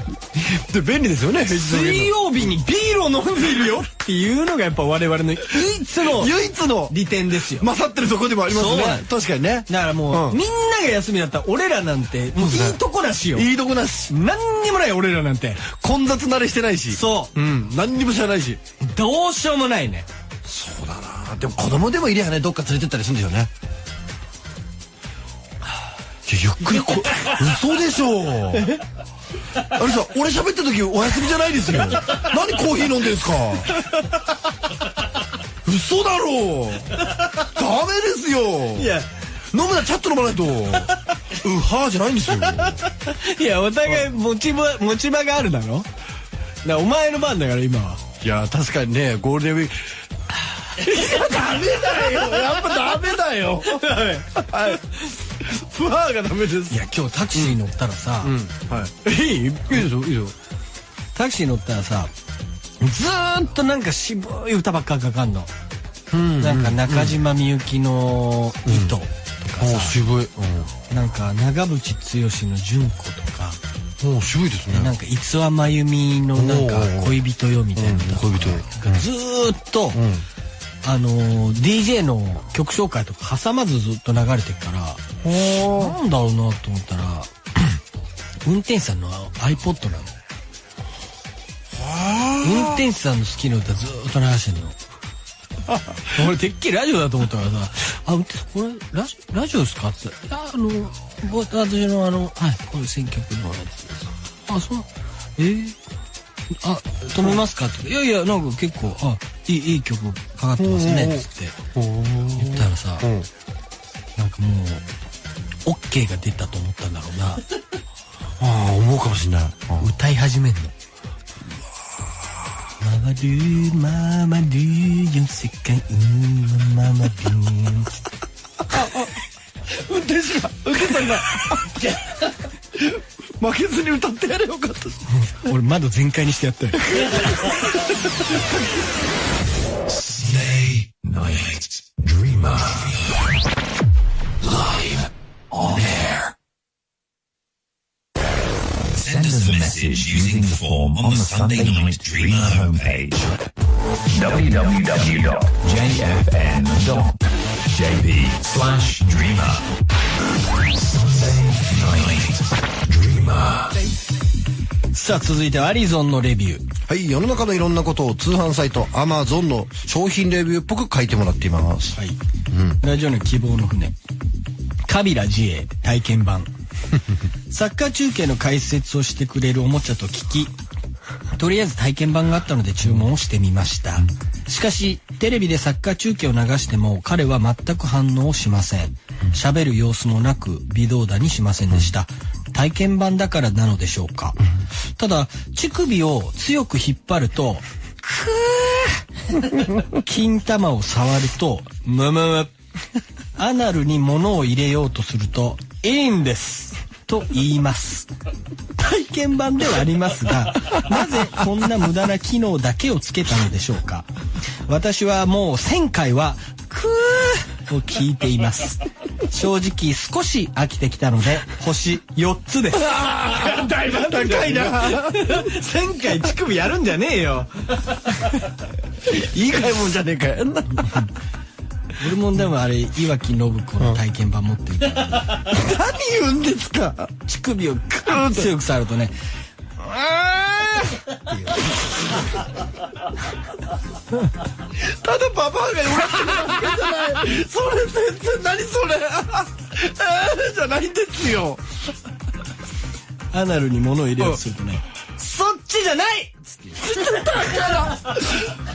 Speaker 2: で、便利ですよね、平
Speaker 1: 水曜日にビールを飲んでいるよ。っていうのがやっぱ我々の唯一の
Speaker 2: 唯一の。
Speaker 1: 利点ですよ。
Speaker 2: 勝ってるとこでもありますね。確かにね。
Speaker 1: だからもう、
Speaker 2: うん。
Speaker 1: みんなが休みだったら俺らなんてもういいとこなしよ。
Speaker 2: いいとこなし。
Speaker 1: 何にもない俺らなんて。
Speaker 2: 混雑慣れしてないし。
Speaker 1: そう。
Speaker 2: うん。何にも知らないし。
Speaker 1: どうしようもないね。
Speaker 2: そうだな。でも子供でもいりゃねどっか連れてったりするんでしょうねゆっくりこ嘘でしょ。あれさ俺喋った時お休みじゃないですよ。何コーヒー飲んでんすか。嘘だろ。ダメですよ。
Speaker 1: いや。
Speaker 2: 飲むならちゃっと飲まないと。うはーじゃないんですよ。
Speaker 1: いやお互い持ち場持ち場があるだろ。だからお前の番だから今は。い
Speaker 2: や確かにねゴールデンウィーク。い やダメだよ。やっぱダメだよ。はいふわーがダメです。
Speaker 1: いや今日タクシー乗ったらさ、
Speaker 2: はい。
Speaker 1: いい
Speaker 2: いいですよいいですよ。
Speaker 1: タクシー乗ったらさずーっとなんか渋い歌ばっかかかんの、なんか中島みゆきの「糸」とか
Speaker 2: お
Speaker 1: さ、
Speaker 2: 渋い。
Speaker 1: なんか長渕剛の「純子」とか。
Speaker 2: もう渋いですね。
Speaker 1: なんか逸話真由美のなんか恋人よみたいな
Speaker 2: 恋人
Speaker 1: がずーっと、あのー DJ の曲紹介とか挟まずずっと流れてるからなんだろうなと思ったら 運転手さんの iPod なの。運転手さんの好きな歌ずーっと流してんの。俺てっきりラジオだと思ったからさ「あ運転手これラジラジオですか?」って。言ったら「いやあのぼ私のあのはいこれ選曲のやつです」あそうえー？あ止めますか?」って「いやいやなんか結構あいいいい曲かかってますね」っつって。言ったらさ、
Speaker 2: ん
Speaker 1: なんかもう OK が出たと思ったんだろうな。
Speaker 2: ああ思うかもしれない。
Speaker 1: 歌い始めんの。ママドゥママドゥよ世界ママドゥ
Speaker 2: 運転手が運転手さんが負けずに歌ってやれよかったし。
Speaker 1: 俺窓全開にしてやったよ。
Speaker 3: Stay Night Dreamer. On air. Send us a message using the form on the Sunday Night Dreamer homepage. www.jfn.jp slash dreamer. Sunday Night Dreamer.
Speaker 1: さあ続いてはアリゾンのレビュー
Speaker 2: はい世の中のいろんなことを通販サイト Amazon の商品レビューっぽく書いてもらっています
Speaker 1: はい、ラジオの希望の船カビラ自衛体験版。サッカー中継の解説をしてくれるおもちゃと聞きとりあえず体験版があったので注文をしてみました。しかしテレビでサッカー中継を流しても彼は全く反応をしません。喋る様子もなく微動だにしませんでした。体験版だからなのでしょうか。ただ乳首を強く引っ張ると 金玉を触るとむむむアナルに物を入れようとするといいんです。と言います。体験版ではありますがなぜこんな無駄な機能だけをつけたのでしょうか。私はもう1000回はクーを聞いています。正直少し飽きてきたので星4つです。
Speaker 2: だいぶ高いな
Speaker 1: 1000回乳首やるんじゃねえよ。
Speaker 2: いい買い物じゃねえかよ
Speaker 1: 俺もでもあれ岩城信子の体験版持ってるから、
Speaker 2: 何言うんですか？
Speaker 1: 乳首をグーッと強く触るとね。
Speaker 2: ただババアが弱ってるだけじゃない。それ全然何それ？えーじゃないんですよ。
Speaker 1: アナルに物を入れようとするとね「そっちじゃない!」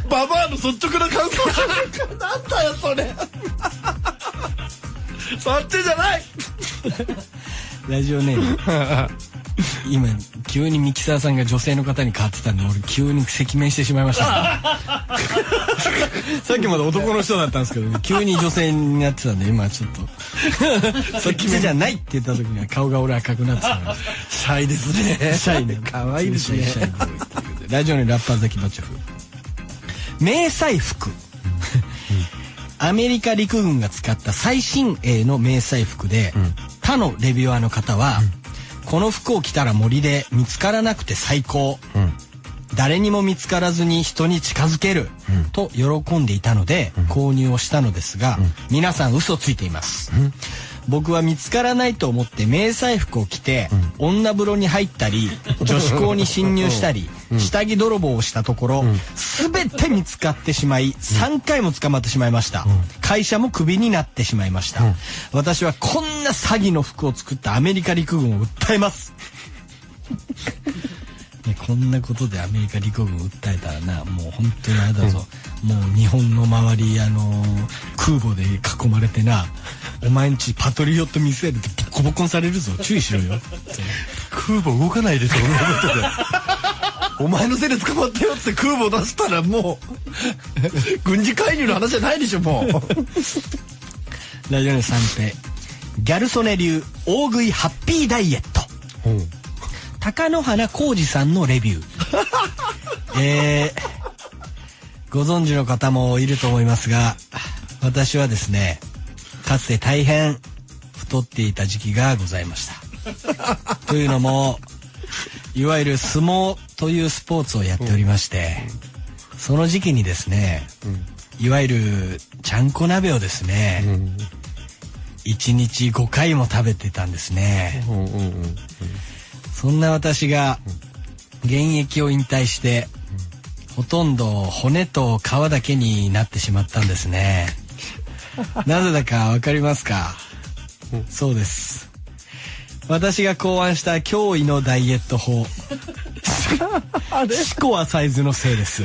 Speaker 2: ババアの率直な感想じゃないかなんだよそれ。そっちじゃない。
Speaker 1: ラジオネーム 今急にミキサーさんが女性の方に変わってたんで俺急に赤面してしまいました、さっきまで男の人だったんですけど、ね、急に女性になってたんで今ちょっと。そっちじゃないって言った時には顔が俺赤くなってた
Speaker 2: シャイですね。
Speaker 1: シャイね。
Speaker 2: 可愛いですね。
Speaker 1: ラジオにラッパーザキバチョフ。迷彩服。アメリカ陸軍が使った最新鋭の迷彩服で、他のレビュアーの方は、この服を着たら森で見つからなくて最高。誰にも見つからずに人に近づける、と喜んでいたので購入をしたのですが、皆さん嘘ついています、僕は見つからないと思って迷彩服を着て、女風呂に入ったり 女子校に侵入したり下着泥棒をしたところ、すべて見つかってしまい、3回も捕まってしまいました。会社もクビになってしまいました。私はこんな詐欺の服を作ったアメリカ陸軍を訴えます。ね、こんなことでアメリカ陸軍を訴えたらなもう本当にあれだぞ、もう日本の周りあのー空母で囲まれてなお前んちパトリオットミサイルでボッコボコにされるぞ。注意しろよ。
Speaker 2: 空母動かないでしょ、そんなことで。お前のせいで捕まったよって空母出したらもう、軍事介入の話じゃないでしょ、もう。
Speaker 1: ラジオネーム三平。ギャル曽根流大食いハッピーダイエット。貴乃花浩二さんのレビュー。えー、ご存知の方もいると思いますが私はですねかつて大変太っていた時期がございました。というのもいわゆる相撲というスポーツをやっておりまして、その時期にですね、いわゆるちゃんこ鍋をですね、1日5回も食べてたんですね。そんな私が現役を引退して、ほとんど骨と皮だけになってしまったんですね。なぜだかわかりますか？そうです。私が考案した驚異のダイエット法。シコアサイズのせいです。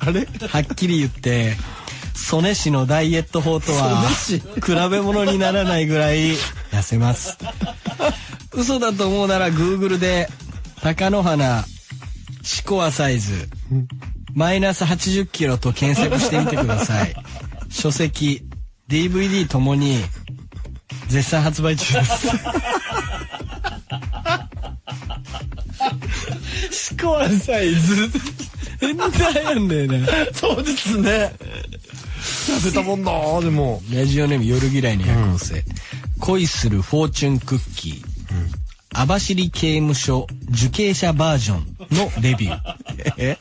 Speaker 2: あれ？
Speaker 1: はっきり言って、曽根氏のダイエット法とは比べ物にならないぐらい痩せます。嘘だと思うなら Google で貴乃花シコアサイズマイナス80キロと検索してみてください。書籍、DVD ともに絶賛発売中です。シコアサイズ変態なんだよね。
Speaker 2: そうですね。痩せたもんだ、でも。
Speaker 1: ラジオネーム夜嫌いの夜行性、恋するフォーチュンクッキー、網走刑務所受刑者バージョンのレビューえ？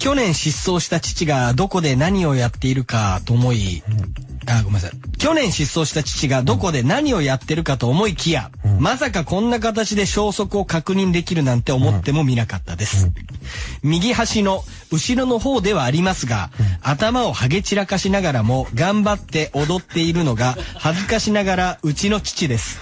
Speaker 1: 去年失踪した父がどこで何をやっているかと思い、あ、ごめんなさい。去年失踪した父がどこで何をやってるかと思いきや、まさかこんな形で消息を確認できるなんて思ってもみなかったです。右端の後ろの方ではありますが、頭をハゲ散らかしながらも頑張って踊っているのが恥ずかしながらうちの父です。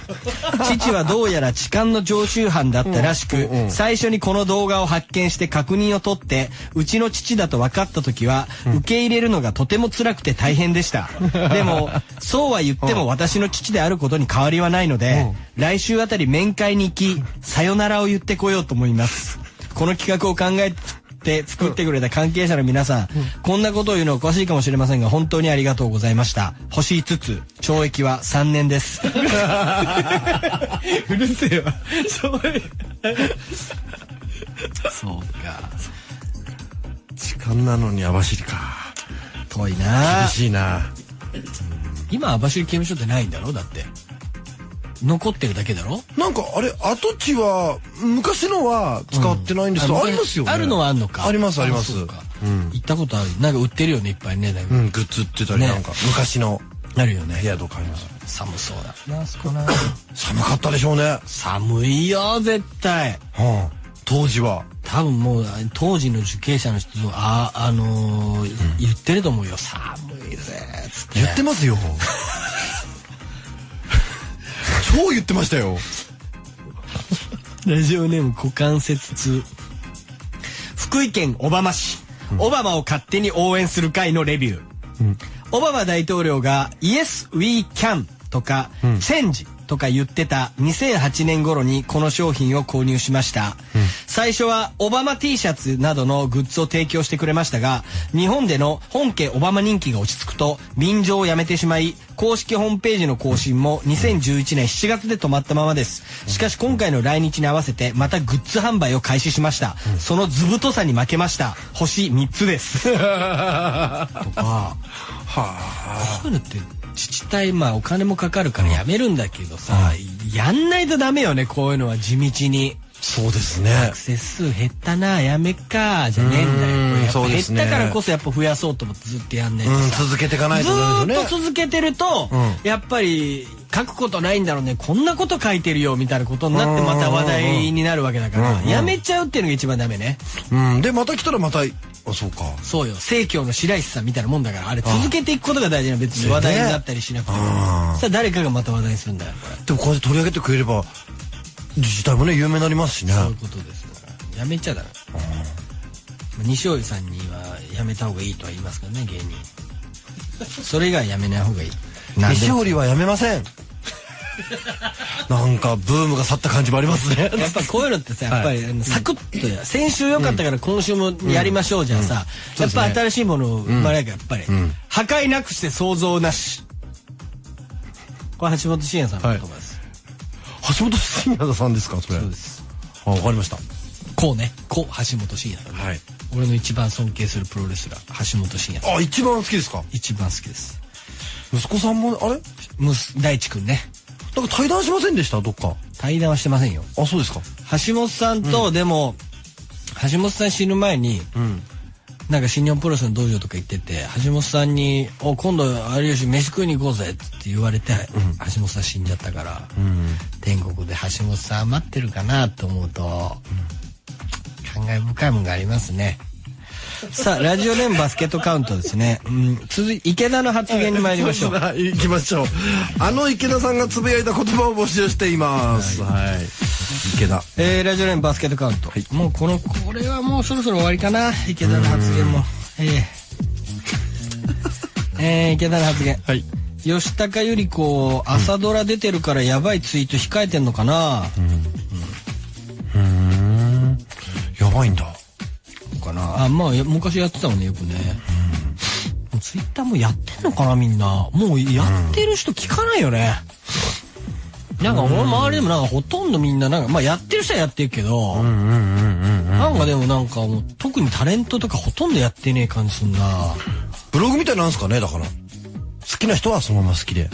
Speaker 1: 父はどうやら痴漢の常習犯だったらしく、最初にこの動画を発見して確認を取って、うちの父だと分かった時は、受け入れるのがとても辛くて大変でした。でも、そうは言っても私の父であることに変わりはないので、来週あたり面会に行き、さよならを言ってこようと思います。この企画を考えて作ってくれた関係者の皆さん、こんなことを言うのおかしいかもしれませんが、本当にありがとうございました。星5つ、懲役は3年です。うるせえわ。そうか。
Speaker 2: 時間なのに網走か。
Speaker 1: 遠いな
Speaker 2: 厳しいな。
Speaker 1: 今、網走刑務所ってないんだろ？だって。残ってるだけだろ？
Speaker 2: なんかあれ跡地は昔のは使ってないんですけど、
Speaker 1: うん
Speaker 2: ありますよね
Speaker 1: あるのはあるのか。
Speaker 2: ありますあります
Speaker 1: 行ったことある。なんか売ってるよね、いっぱいね。だいぶ
Speaker 2: うんグッズ売ってたり
Speaker 1: ね
Speaker 2: なんか、昔の
Speaker 1: あるよね。
Speaker 2: 部屋とかあります
Speaker 1: 寒そうだな、あそこな。
Speaker 2: 寒かったでしょうね、は
Speaker 1: 寒いよ、絶対。
Speaker 2: あ、当時は。
Speaker 1: 多分もう当時の受刑者の人ああのー言ってると思うよ。寒いぜつって。
Speaker 2: 言ってますよ。超言ってましたよ。
Speaker 1: ラジオネーム股関節痛。福井県小浜市、オバマを勝手に応援する会のレビュー、オバマ大統領が Yes we can とか、Change とか言ってた2008年頃にこの商品を購入しました、最初はオバマ T シャツなどのグッズを提供してくれましたが日本での本家オバマ人気が落ち着くと便乗をやめてしまい公式ホームページの更新も2011年7月で止まったままです。しかし今回の来日に合わせてまたグッズ販売を開始しました、その図太さに負けました。星3つです。とか。こういうのって自治体まあお金もかかるからやめるんだけどさ、やんないとダメよねこういうのは地道に。
Speaker 2: そうですね。
Speaker 1: アクセス数減ったなやめっかじゃねえんだよ。減ったからこそやっぱ増やそうと思ってずっとやんないと
Speaker 2: 続けていかない
Speaker 1: ず
Speaker 2: とダメ
Speaker 1: ーっ
Speaker 2: ですよね。
Speaker 1: と続けてると、
Speaker 2: う
Speaker 1: やっぱり書くことないんだろうね。こんなこと書いてるよみたいなことになってまた話題になるわけだからやめちゃうっていうのが一番ダメね。
Speaker 2: うん。で、また来たらまた、あ、そうか。
Speaker 1: そうよ。生協の白石さんみたいなもんだからあれ続けていくことが大事な別に話題になったりしなくても。
Speaker 2: あー
Speaker 1: そしたら誰かがまた話題にするんだよこれ。
Speaker 2: でもこうやって取り上げてくれれば、自治体もね、有名になりますしね。
Speaker 1: そういうことですからやめちゃダメ。西尾さんにはやめた方がいいとは言いますからね芸人。それ以外やめない方がいい。
Speaker 2: 西堀はやめません。なんか、ブームが去った感じもありますね。
Speaker 1: やっぱこういうのってさやっぱりサクッとや先週良かったから今週もやりましょうじゃあさ。やっぱ新しいものを生まれなきゃやっぱり破壊なくして想像なし。これ橋本真也さんの言葉です。
Speaker 2: 橋本真也さんですか、それ。
Speaker 1: そうです。
Speaker 2: あ、わかりました。
Speaker 1: こうね。こう橋本真也さんね。
Speaker 2: はい。
Speaker 1: 俺の一番尊敬するプロレスラー橋本真也さん。
Speaker 2: あ、一番好きですか？
Speaker 1: 一番好きです。
Speaker 2: 息子さんも、あれ？
Speaker 1: むす大地くんね
Speaker 2: なんか対談しませんでした？どっか。
Speaker 1: 対談はしてませんよ
Speaker 2: あ、そうですか。
Speaker 1: 橋本さんと、でも橋本さん死ぬ前に、
Speaker 2: うん。
Speaker 1: なんか新日本プロレスの道場とか行ってて橋本さんに「お今度有吉飯食いに行こうぜ」って言われて、橋本さん死んじゃったから、天国で橋本さん待ってるかなと思うと、感慨深いもんがありますね。さあラジオネームバスケットカウントですね、うん、続い池田の発言に参りましょう。
Speaker 2: 行きましょう。あの池田さんがつぶやいた言葉を募集しています。はい。池田。
Speaker 1: えー、ラジオネームバスケットカウント、もうこのこれはもうそろそろ終わりかな。池田の発言も。えー。えー、池田の発言。
Speaker 2: はい。
Speaker 1: 吉高由里子朝ドラ出てるからやばいツイート控えてんのかな、
Speaker 2: やばいんだ。
Speaker 1: かな。あまあや昔やってたもんねよくね、ツイッターもやってんのかなみんな。もうやってる人聞かないよね、なんか俺周りでもなんかほとんどみんななんかまあやってる人はやってるけど、なんかでもなんかもう特にタレントとかほとんどやってねえ感じすんな。
Speaker 2: ブログみたいなんですかね、だから。好きな人はそのまま好きで。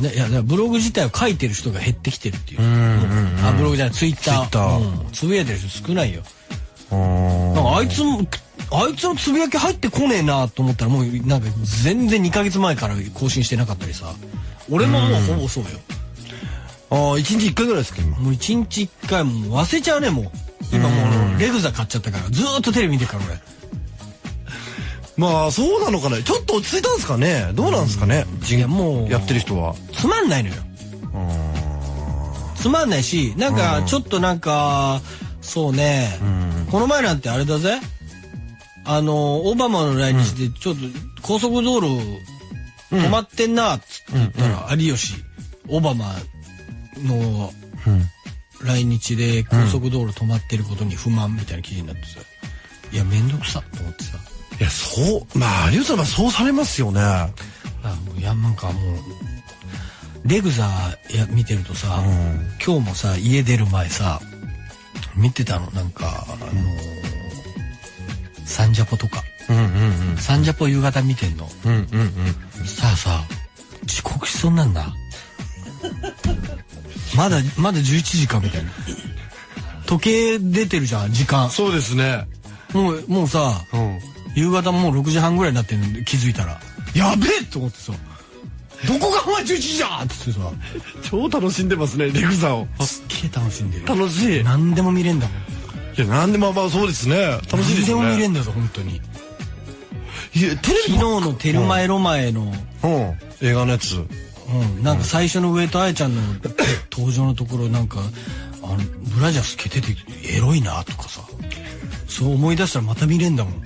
Speaker 1: ね、いやブログ自体を書いてる人が減ってきてるっていう。あブログじゃないツイッター。
Speaker 2: Twitter
Speaker 1: うん。つぶやいてる人少ないよ。
Speaker 2: あ
Speaker 1: なんかあいつもあいつのつぶやき入ってこねえなと思ったらもうなんか全然2ヶ月前から更新してなかったりさ。俺ももうほぼそうよ。
Speaker 2: ああ、一日一回ぐらいですか、今。
Speaker 1: もう1日1回もう忘れちゃうねもう。今もうレグザ買っちゃったからずーっとテレビ見てるから俺。
Speaker 2: まあ、そうなのかね。ちょっと落ち着いたんですかね。どうなんですかね。
Speaker 1: いやもう
Speaker 2: やってる人は。
Speaker 1: つまんないのよ。つまんないし、なんかちょっとなんか、そうね、この前なんてあれだぜ。あの、オバマの来日でちょっと高速道路止まってんなっつって言ったら、有吉、オバマの来日で高速道路止まってることに不満みたいな記事になってさ、いや、めんどくさと思ってさ。
Speaker 2: いや、そう、まあ、有吉さんはそうされますよね。
Speaker 1: あもういやなんかもうレグザや見てるとさ、今日もさ家出る前さ見てたのなんかあのサンジャポとか
Speaker 2: うんうんうん。
Speaker 1: サンジャポ夕方見てんの
Speaker 2: うんうんうん。
Speaker 1: さあさ遅刻しそうになんだ まだまだ11時かみたいな時計出てるじゃん時間
Speaker 2: そうですね。
Speaker 1: もうもうさ
Speaker 2: うん。
Speaker 1: 夕方もう6時半ぐらいになってんの気づいたらやべえと思ってさどこがお前11時じゃんっつってさ
Speaker 2: 超楽しんでますね、レグザを。
Speaker 1: すっげえ楽しんでるよ
Speaker 2: 楽しい。い
Speaker 1: 何でも見れんだもん
Speaker 2: や、なんでもまあそうですね。楽しいですよね。
Speaker 1: 何でも見れんだぞ本当に
Speaker 2: いや、テレ
Speaker 1: 昨日のテルマエロマエの、
Speaker 2: ビうん。映画のやつ。
Speaker 1: うん、なんか最初の上戸彩ちゃんの登場のところなんかあのブラジャー透けててエロいなとかさそう思い出したらまた見れんだもん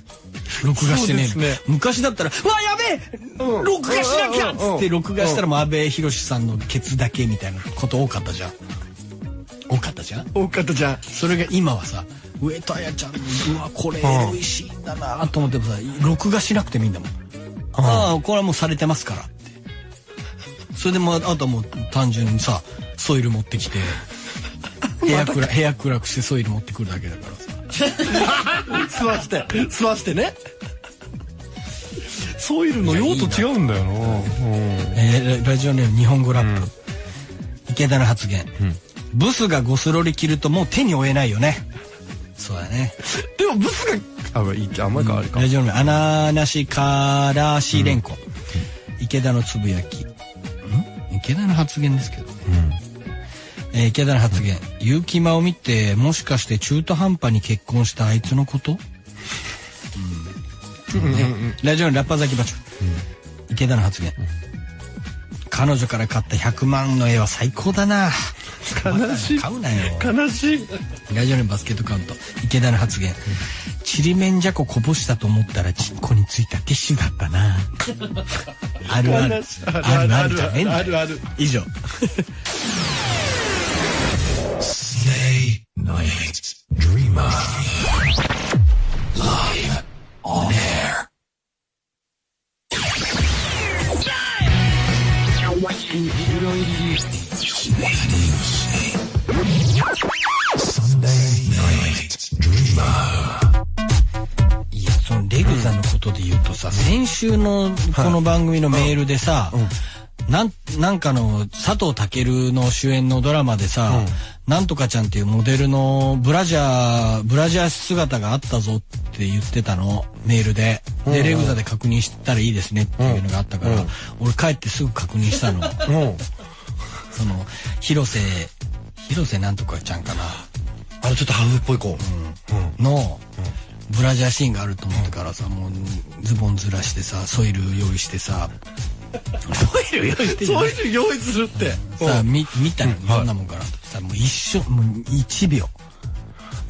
Speaker 1: 録画してね
Speaker 2: ね。
Speaker 1: 昔だったら「うわやべえ、
Speaker 2: うん。
Speaker 1: 録画しなきゃ!」っつって
Speaker 2: うん
Speaker 1: 録画したらもう阿部寛さんのケツだけみたいなこと多かったじゃん。多かったじゃん？
Speaker 2: 多かったじゃん。
Speaker 1: それが今はさ上戸彩ちゃんのうわこれエロいシーンだなと思ってもさ録画しなくてもいいんだもん。ああこれはもうされてますからって。それでもうあとはもう単純にさソイル持ってきて部屋暗部屋暗くしてソイル持ってくるだけだから。さ
Speaker 2: 吸わして、吸わしてね。ソイルの用途違うんだよな。
Speaker 1: えーララジオネーム日本語ラップ、池田の発言、ブスがゴスロリ着るともう手に負えないよね。そうだね。
Speaker 2: でもブスが、あ、いいあんまりか、あれか。
Speaker 1: ラジオネーム穴なしからしれん。こ、池田のつぶやき。ん。池田の発言ですけどね。えー池田の発言。結城真央見て、もしかして中途半端に結婚したあいつのこと？うん。ねラジオのラッパーザキバチョ。池田の発言。彼女から買った100万の絵は最高だな。
Speaker 2: 悲しい
Speaker 1: 買うなよ。
Speaker 2: 悲しい。
Speaker 1: ラジオネームバスケットカウント池田の発言ちりめんじゃここぼしたと思ったらチンコについたティッシュだったなあるあるあるあるじゃねえんだよ
Speaker 2: あるある。
Speaker 1: 以上
Speaker 3: night. Dreamer. Live on air. Sunday night. Dreamer.
Speaker 1: いやそのレグザのことで言うとさ、先週のこの番組のメールでさ、なんなんかの佐藤健の主演のドラマでさ、なんとかちゃんっていうモデルのブラジャーブラジャー姿があったぞって言ってたのメールで、でレグザで確認したらいいですねっていうのがあったから、俺帰ってすぐ確認したの。
Speaker 2: うん。
Speaker 1: その広瀬広瀬なんとかちゃんかな。
Speaker 2: あのちょっとハーフっぽい子。
Speaker 1: のブラジャーシーンがあると思ってからさもうズボンずらしてさソイル用意してさソイル用意して
Speaker 2: そういうの用意するって。
Speaker 1: さみ見た？の
Speaker 2: うん
Speaker 1: どんなもんかなとさもう一瞬もう1秒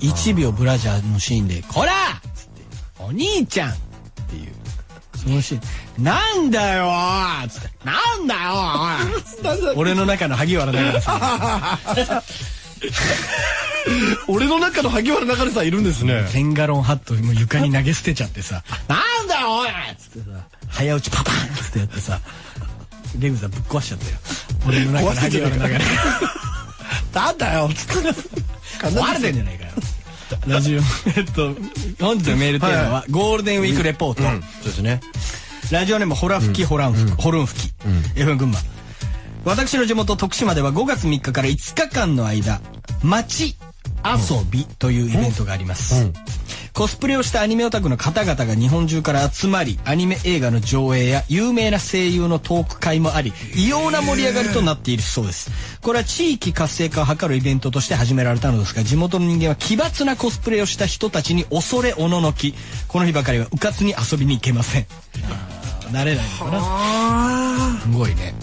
Speaker 1: 1秒ブラジャーのシーンで「こら!」っつって「お兄ちゃん!」っていうそのシーン「なんだよー!」っつって「なんだよおい! 」俺の中の萩原だからさ
Speaker 2: 俺の中の萩原流れさんいるんですね。
Speaker 1: テンガロンハットもう床に投げ捨てちゃってさ「なんだよおい!」っつってさ早打ちパパンっつってやってさレグザぶっ壊しちゃったよ。俺の中の萩原の流れ。
Speaker 2: なんだよ。
Speaker 1: 壊れてんじゃないかよ。ラジオえっと本日のメールテーマはゴールデンウィークレポート、
Speaker 2: うん。そうですね。
Speaker 1: ラジオネームホラ吹きホラン吹き、ホルン吹き、FM 群馬。私の地元徳島では5月3日から5日間の間街遊びというイベントがあります、コスプレをしたアニメオタクの方々が日本中から集まりアニメ映画の上映や有名な声優のトーク会もあり異様な盛り上がりとなっているそうです。これは地域活性化を図るイベントとして始められたのですが地元の人間は奇抜なコスプレをした人たちに恐れおののきこの日ばかりはうかつに遊びに行けません。慣れないのかな。すごいね。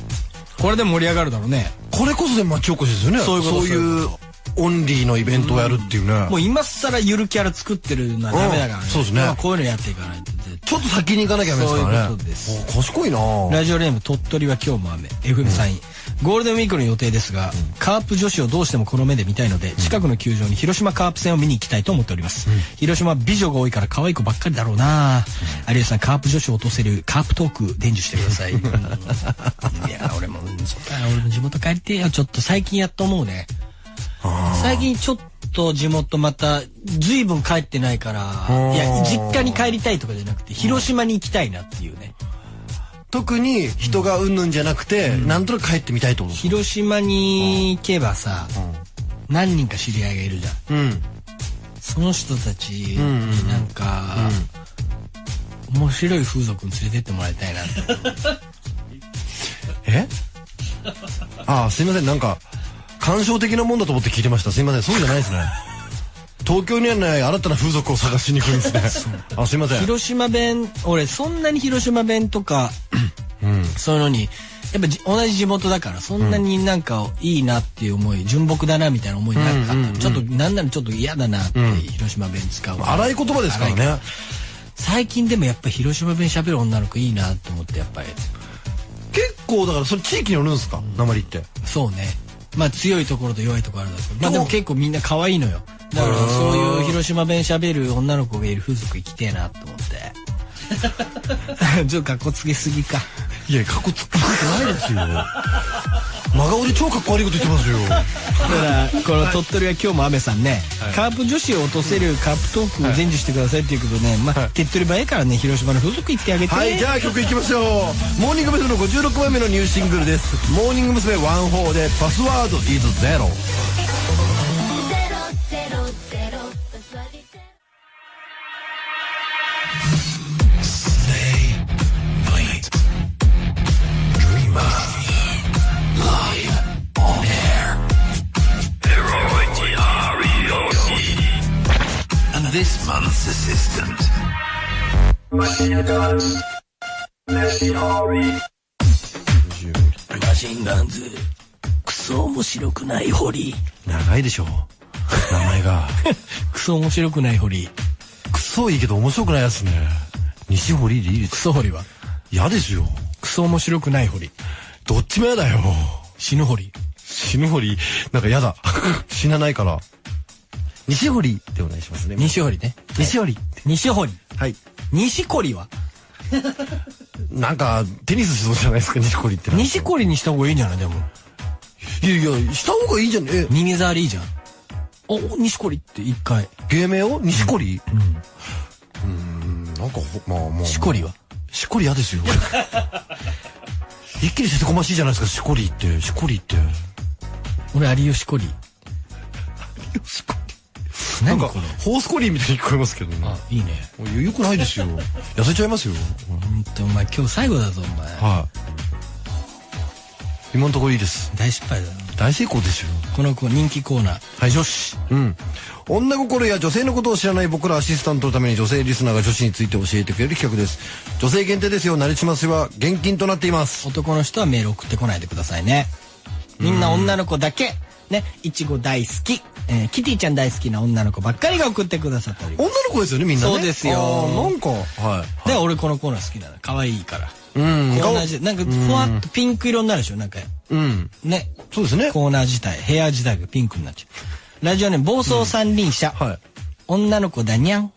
Speaker 1: これで盛り上がるだろうね。
Speaker 2: これこそで町おこしですよね。
Speaker 1: そういうこと
Speaker 2: そういうオンリーのイベントをやるっていうね。
Speaker 1: もう今更ゆるキャラ作ってるのはダメだからね、
Speaker 2: うん。そうですね。
Speaker 1: まあこういうのやっていかないと絶
Speaker 2: ちょっと先に行かなきゃダメですからね。
Speaker 1: そういうことです。
Speaker 2: お賢いな。
Speaker 1: 対ラジオネーム鳥取は今日も雨。FM サイン、ゴールデンウィークの予定ですが、カープ女子をどうしてもこの目で見たいので、近くの球場に広島カープ戦を見に行きたいと思っております、広島は美女が多いから可愛い子ばっかりだろうな、有吉さんカープ女子を落とせるカープトーク伝授してください。うん。いや俺も俺も地元帰りてえよ。ちょっと最近やっと思うね最近ちょっと地元また随分帰ってないからいや実家に帰りたいとかじゃなくて広島に行きたいなっていうね。
Speaker 2: 特に人がうんぬんじゃなくて、なんとなく帰ってみたいと思う。
Speaker 1: 広島に行けばさ何人か知り合いがいるじゃん。
Speaker 2: うん。
Speaker 1: その人たちになんか面白い風俗に連れてってもらいたいなって。
Speaker 2: え？ああ、すいません。なんか、感傷的なもんだと思って聞いてました。すいません。そうじゃないですね。東京にはない新たな風俗を探しに来るんですね。あ、すいません。
Speaker 1: 広島弁俺そんなに広島弁とかそういうのにやっぱじ同じ地元だからそんなになんかいいなっていう思い純朴だなみたいな思いなかった、ちょっとなんならちょっと嫌だなって、広島弁使う
Speaker 2: 荒い言葉ですからね。
Speaker 1: 最近でもやっぱ広島弁喋る女の子いいなと思ってやっぱり
Speaker 2: 結構だからそれ地域によるんですか？鉛って。
Speaker 1: そうねまあ強いところと弱いところあるんだけど。まあでも結構みんな可愛いのよ。だからそういう広島弁喋る女の子がいる風俗行きてえなと思って。ちょっと格好つけすぎか。
Speaker 2: いや、かっこつくないですよ。真顔で超かっこ悪いこと言ってますよ。
Speaker 1: だからこの鳥取は今日も雨さんね、カープ女子を落とせるカープトークを伝授してくださいっていうことね、まあ手っ取り早いからね広島の風俗行ってあげて、
Speaker 2: はい、じゃあ曲いきましょう。モーニング娘。の56枚目のニューシングルです。モーニング娘。ワンホーでパスワード is zero。
Speaker 4: ゼロ
Speaker 3: Master Systems.
Speaker 5: Machine guns. Machine Hori.
Speaker 1: マシンガンズ。クソ面白くない堀。
Speaker 2: 長いでしょう。名前が。
Speaker 1: クソ面白くない堀。
Speaker 2: クソいいけど面白くないやつね。西堀でいいです
Speaker 1: クソ堀は
Speaker 2: 嫌ですよ。
Speaker 1: クソ面白くない堀。
Speaker 2: どっちも嫌だよ。
Speaker 1: 死ぬ堀。
Speaker 2: 死ぬ堀、なんか嫌だ。死なないから。西堀でお願いしますね。
Speaker 1: 西堀ね。
Speaker 2: 西堀。
Speaker 1: 西堀。
Speaker 2: はい。
Speaker 1: 西堀は？
Speaker 2: なんか、テニスしそうじゃないですか、西堀って。
Speaker 1: 西堀にした方がいいんじゃない？でも。
Speaker 2: いやいや、した方がいいじゃん。え、
Speaker 1: 耳障りいいじゃん。お、西堀って一回。
Speaker 2: 芸名を？西堀？うん。ん、なんかほ、まあまあ。
Speaker 1: しこりは？
Speaker 2: しこり嫌ですよ。一気にせてこましいじゃないですか、しこりって。しこりって。
Speaker 1: 俺有吉堀。
Speaker 2: しこり。なんかホースコリーみたいに聞こえますけどね。
Speaker 1: あ、いいね。
Speaker 2: よよくないですよ。痩せちゃいますよ。
Speaker 1: ほんと、お前今日最後だぞ、お前。
Speaker 2: はい。今のところいいです。
Speaker 1: 大失敗だな。
Speaker 2: 大成功ですよ。
Speaker 1: この子人気コーナー。はい、女子。
Speaker 2: うん。女心や女性のことを知らない僕らアシスタントのために女性リスナーが女子について教えてくれる企画です。女性限定ですよ。なりしますは現金となっています。
Speaker 1: 男の人はメール送ってこないでくださいね。みんな女の子だけ。ね、いちご大好き。えーキティちゃん大好きな女の子ばっかりが送ってくださっております。
Speaker 2: 女の子ですよね、みんなね。
Speaker 1: そうですよ
Speaker 2: なんか、はい。
Speaker 1: で、俺このコーナー好きなの。可愛いから。
Speaker 2: うん。
Speaker 1: コーナー自体、なんかふわっとピンク色になるでしょなんか、
Speaker 2: うん。
Speaker 1: ね。
Speaker 2: そうですね。
Speaker 1: コーナー自体、部屋自体がピンクになっちゃう。ラジオネーム暴走三輪車。
Speaker 2: はい。
Speaker 1: 女の子だにゃん。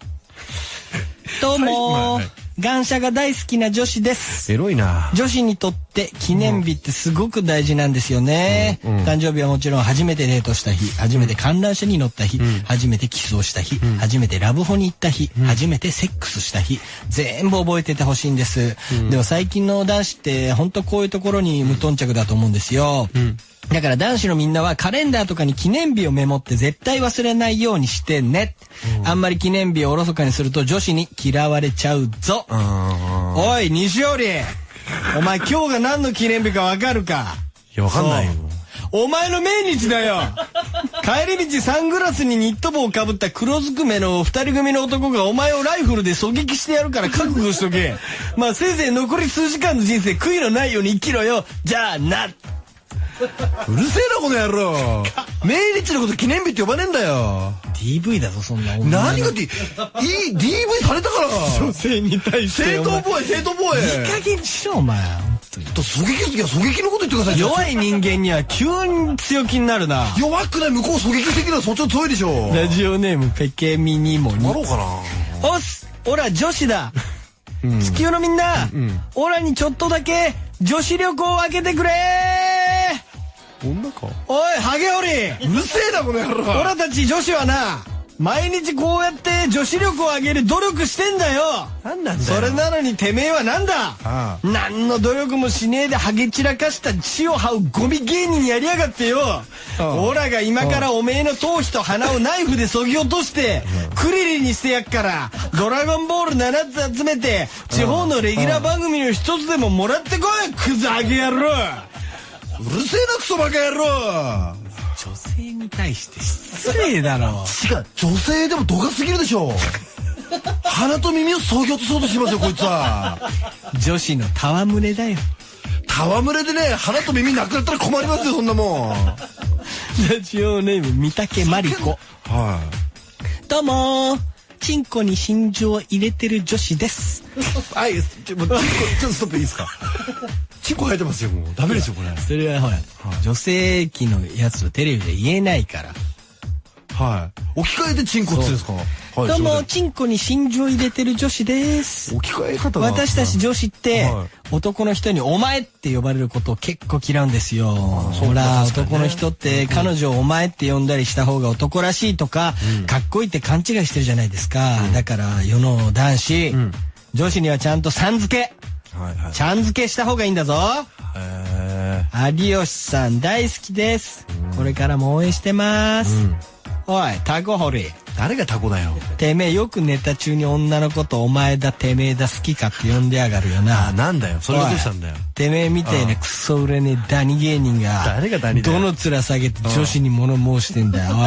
Speaker 1: どうも
Speaker 2: はいはい
Speaker 1: 感謝が大好きな女子です。
Speaker 2: エロいな。
Speaker 1: 女子にとって記念日ってすごく大事なんですよね、誕生日はもちろん初めてデートした日初めて観覧車に乗った日、初めてキスをした日、初めてラブホに行った日、初めてセックスした日全部覚えててほしいんです、でも最近の男子って本当こういうところに無頓着だと思うんですよ、だから男子のみんなはカレンダーとかに記念日をメモって絶対忘れないようにしてね。あんまり記念日をおろそかにすると女子に嫌われちゃうぞ。おい、西織お前今日が何の記念日かわかるか？
Speaker 2: いや、わかんないよ。
Speaker 1: お前の命日だよ帰り道サングラスにニット帽をかぶった黒ずくめの二人組の男がお前をライフルで狙撃してやるから覚悟しとけ。まあせいぜい残り数時間の人生悔いのないように生きろよ。じゃあな。
Speaker 2: うるせえな、この野郎。命日のこと記念日って呼ばねえんだよ。
Speaker 1: DV だぞ、そんな
Speaker 2: 何が D、いい、DV されたから。
Speaker 1: 女性に対して
Speaker 2: 正当防衛、正当防衛。
Speaker 1: いい加減にしろ、お前。
Speaker 2: と狙撃する時は狙撃のこと言ってください。
Speaker 1: 弱い人間には急に強気になるな。
Speaker 2: 弱くない向こう狙撃してきたらそっちの強いでしょ。
Speaker 1: ラジオネームペケミニモに
Speaker 2: な。ろうかな。
Speaker 1: おっすオラ女子だ、地球のみんな、オラにちょっとだけ女子旅行を開けてくれ
Speaker 2: 女か？
Speaker 1: おいハゲオリ。
Speaker 2: うるせえな、この野郎。
Speaker 1: オラたち女子はな毎日こうやって女子力を上げる努力してんだよ。
Speaker 2: なんなんだよ。
Speaker 1: それなのにてめえはなんだ？
Speaker 2: あ
Speaker 1: 何の努力もしねえでハゲ散らかした血を這うゴミ芸人やりやがってよ。オラが今からおめえの頭皮と鼻をナイフで削ぎ落としてクリリンにしてやっからドラゴンボール7つ集めて地方のレギュラー番組の一つでももらってこいクズハゲ野郎
Speaker 2: うるせえな、クソバカ野郎。
Speaker 1: 女性に対して失礼だろ
Speaker 2: 違う、女性でも度が過ぎるでしょ。鼻と耳を削ぎ落とそうとしてますよ、こいつは。
Speaker 1: 女子の戯れだよ
Speaker 2: 戯れでね、鼻と耳なくなったら困りますよ、そんなもん。は
Speaker 1: ラジオネーム三竹マリコ
Speaker 2: い。
Speaker 1: どうもーチンコに真珠を入れてる女子です
Speaker 2: はい、ちょ、ちょっとストップいいですか？チンコ生えてますよ、もう。ダメですよ、これ。
Speaker 1: それはほら、女性器のやつをテレビで言えないから。
Speaker 2: はい。置き換えてチンコって言うんですか？はい、
Speaker 1: どうもチンコに真珠を入れてる女子です。
Speaker 2: 置き換え方が。
Speaker 1: 私たち女子って、
Speaker 2: はい。
Speaker 1: 男の人に「お前」って呼ばれることを結構嫌うんですよ。ほら、男の人って彼女を「お前」って呼んだりした方が男らしいとか、かっこいいって勘違いしてるじゃないですか、だから世の男子、女子にはちゃんとさん付け
Speaker 2: はいはい。
Speaker 1: ちゃん付けした方がいいんだぞ。
Speaker 2: え
Speaker 1: 有吉さん大好きです。これからも応援してます、おいタコ掘り
Speaker 2: ー、誰がタコだよ。
Speaker 1: てめえよくネタ中に女のことお前だてめえだ好きかって呼んでやがるよな。
Speaker 2: あ、なんだよ。それがどうしたんだよ。
Speaker 1: てめえみたいなクソ売れねえダニ芸人が、
Speaker 2: 誰がダニ
Speaker 1: どの面下げて女子に物申してんだよ、おい。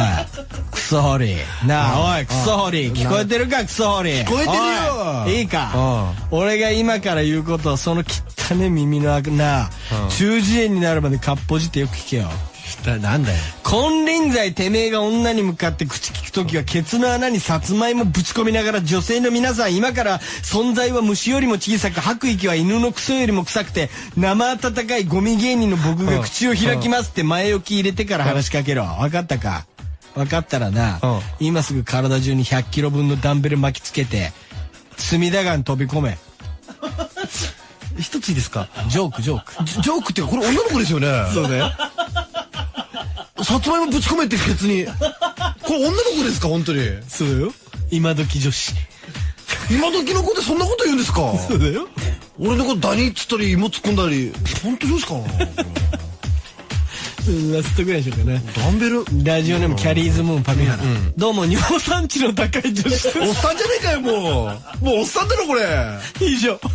Speaker 1: クソホリ。なあ、おい、クソホリ。聞こえてるか、クソホリ。聞
Speaker 2: こえてるよ
Speaker 1: おいいいか？俺が今から言うことを、その汚ね耳のな、中耳炎になるまでかっぽじってよく聞けよ。
Speaker 2: ななんだよ。
Speaker 1: 金輪際てめえが女に向かって口聞くときはケツの穴にさつまいもぶち込みながら女性の皆さん今から存在は虫よりも小さく吐く息は犬のクソよりも臭くて生温かいゴミ芸人の僕が口を開きますって前置き入れてから話しかけろ分かったか分かったらな今すぐ体中に100キロ分のダンベル巻きつけて隅田川に飛び込め
Speaker 2: 一ついいですか
Speaker 1: ジョークジョーク
Speaker 2: ジョークっていうか、これ女の子ですよね。そうだよ。さつまいもぶち込めってケツに。これ女の子ですか本当に？
Speaker 1: そうよ今時女子
Speaker 2: 今時の子ってそんなこと言うんですか？
Speaker 1: そうだよ
Speaker 2: 俺のことダニっつったり芋突っ込んだり。本当ですか？
Speaker 1: ラストぐらいにしようかな
Speaker 2: ダンベル？
Speaker 1: ラジオネームキャリーズムーンパミハラ、どうも尿酸値の高い女子
Speaker 2: おっさんじゃねえかよ、もう。もうおっさんだろ、これ。
Speaker 1: 以上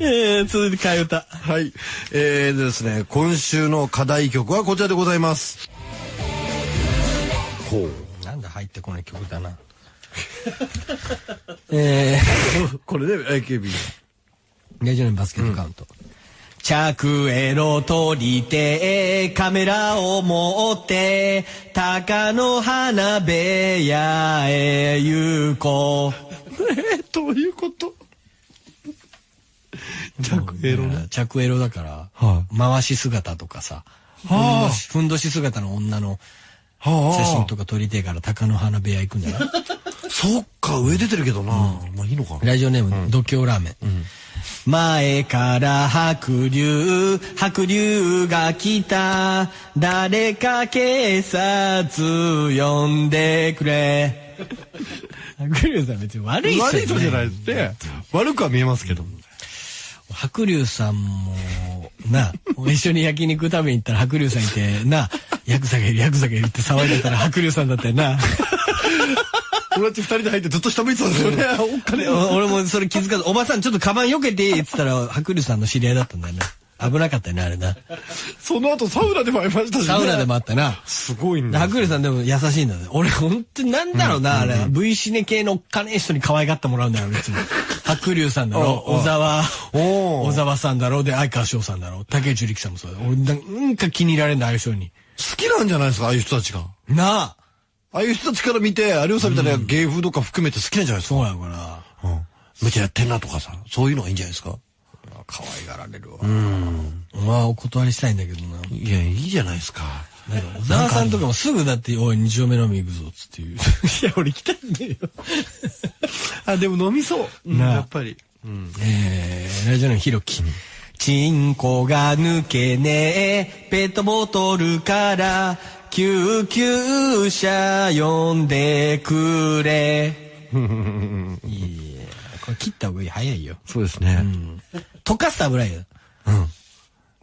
Speaker 1: えー、続いて替え歌
Speaker 2: はい。えーでですね、今週の課題曲はこちらでございます。ほう。
Speaker 1: なんだ入ってこない曲だな え
Speaker 2: これね、AKB。
Speaker 1: ー、ラジオネームバスケットカウント、着エロ撮りてカメラを持って鷹の花部屋へ行こう。
Speaker 2: え、どういうこと？着エロね。
Speaker 1: 着エロだから、
Speaker 2: は
Speaker 1: 回し姿とかさ、ふん
Speaker 2: はあ
Speaker 1: どしふんどし姿の女の
Speaker 2: は
Speaker 1: 写真とか撮りてえから鷹の花部屋行くんじゃない？
Speaker 2: そっか、上出てるけどな。まあいいのかな。
Speaker 1: ラジオネーム、度胸ラーメン。前から白龍、白龍が来た。誰か警察呼んでくれ。白龍さん別に悪い人
Speaker 2: 悪い人じゃないですね。悪くは見えますけど。
Speaker 1: 白龍さんも、な、一緒に焼肉食べに行ったら白龍さんいて、な、ヤクザがいる、ヤクザがいるって騒いでたら白龍さんだったよな。
Speaker 2: 俺たち二人で入ってずっと下向いてたんですよね。おっかねえ
Speaker 1: お俺もそれ気づかず、おばさんちょっとカバン避けていいっつったら、白龍さんの知り合いだったんだよね。危なかったよね、あれな。
Speaker 2: その後サウナでも会いましたしね。
Speaker 1: サウナでもあったな。
Speaker 2: すごいんだ。
Speaker 1: 白龍さんでも優しいんだね。俺本当になんだろうな、あれ。V シネ系のおっかねえ人に可愛がってもらうんだよ、別に。白龍さんだろ、小沢、小沢さんだろ、で、相川翔さんだろ、竹内力さんもそうだ。俺なんか気に入られんだ、ああいう人に。
Speaker 2: 好きなんじゃないですか、ああいう人たちが。
Speaker 1: なあ
Speaker 2: ああいう人たちから見て、有吉さんみたいな芸風とか含めて好きなんじゃないですか？
Speaker 1: そうやのかな。
Speaker 2: うん。めっちゃやってんなとかさ、そういうのがいいんじゃないですか？
Speaker 1: 可愛がられるわ。まあ、お断りしたいんだけどな。
Speaker 2: いや、いいじゃないですか。
Speaker 1: 小沢さんとかもすぐだって、おい、二丁目飲み行くぞ、つって言う。いや、俺来たんだよ。
Speaker 2: あ、でも飲みそう。やっぱり。
Speaker 1: えー、ラジオネームひろき。チンコが抜けねえ、ペットボトルから、救急車呼んでくれ。いやこれ切った方がいい。早いよ。
Speaker 2: そうですね。
Speaker 1: 溶かすと危ないよ。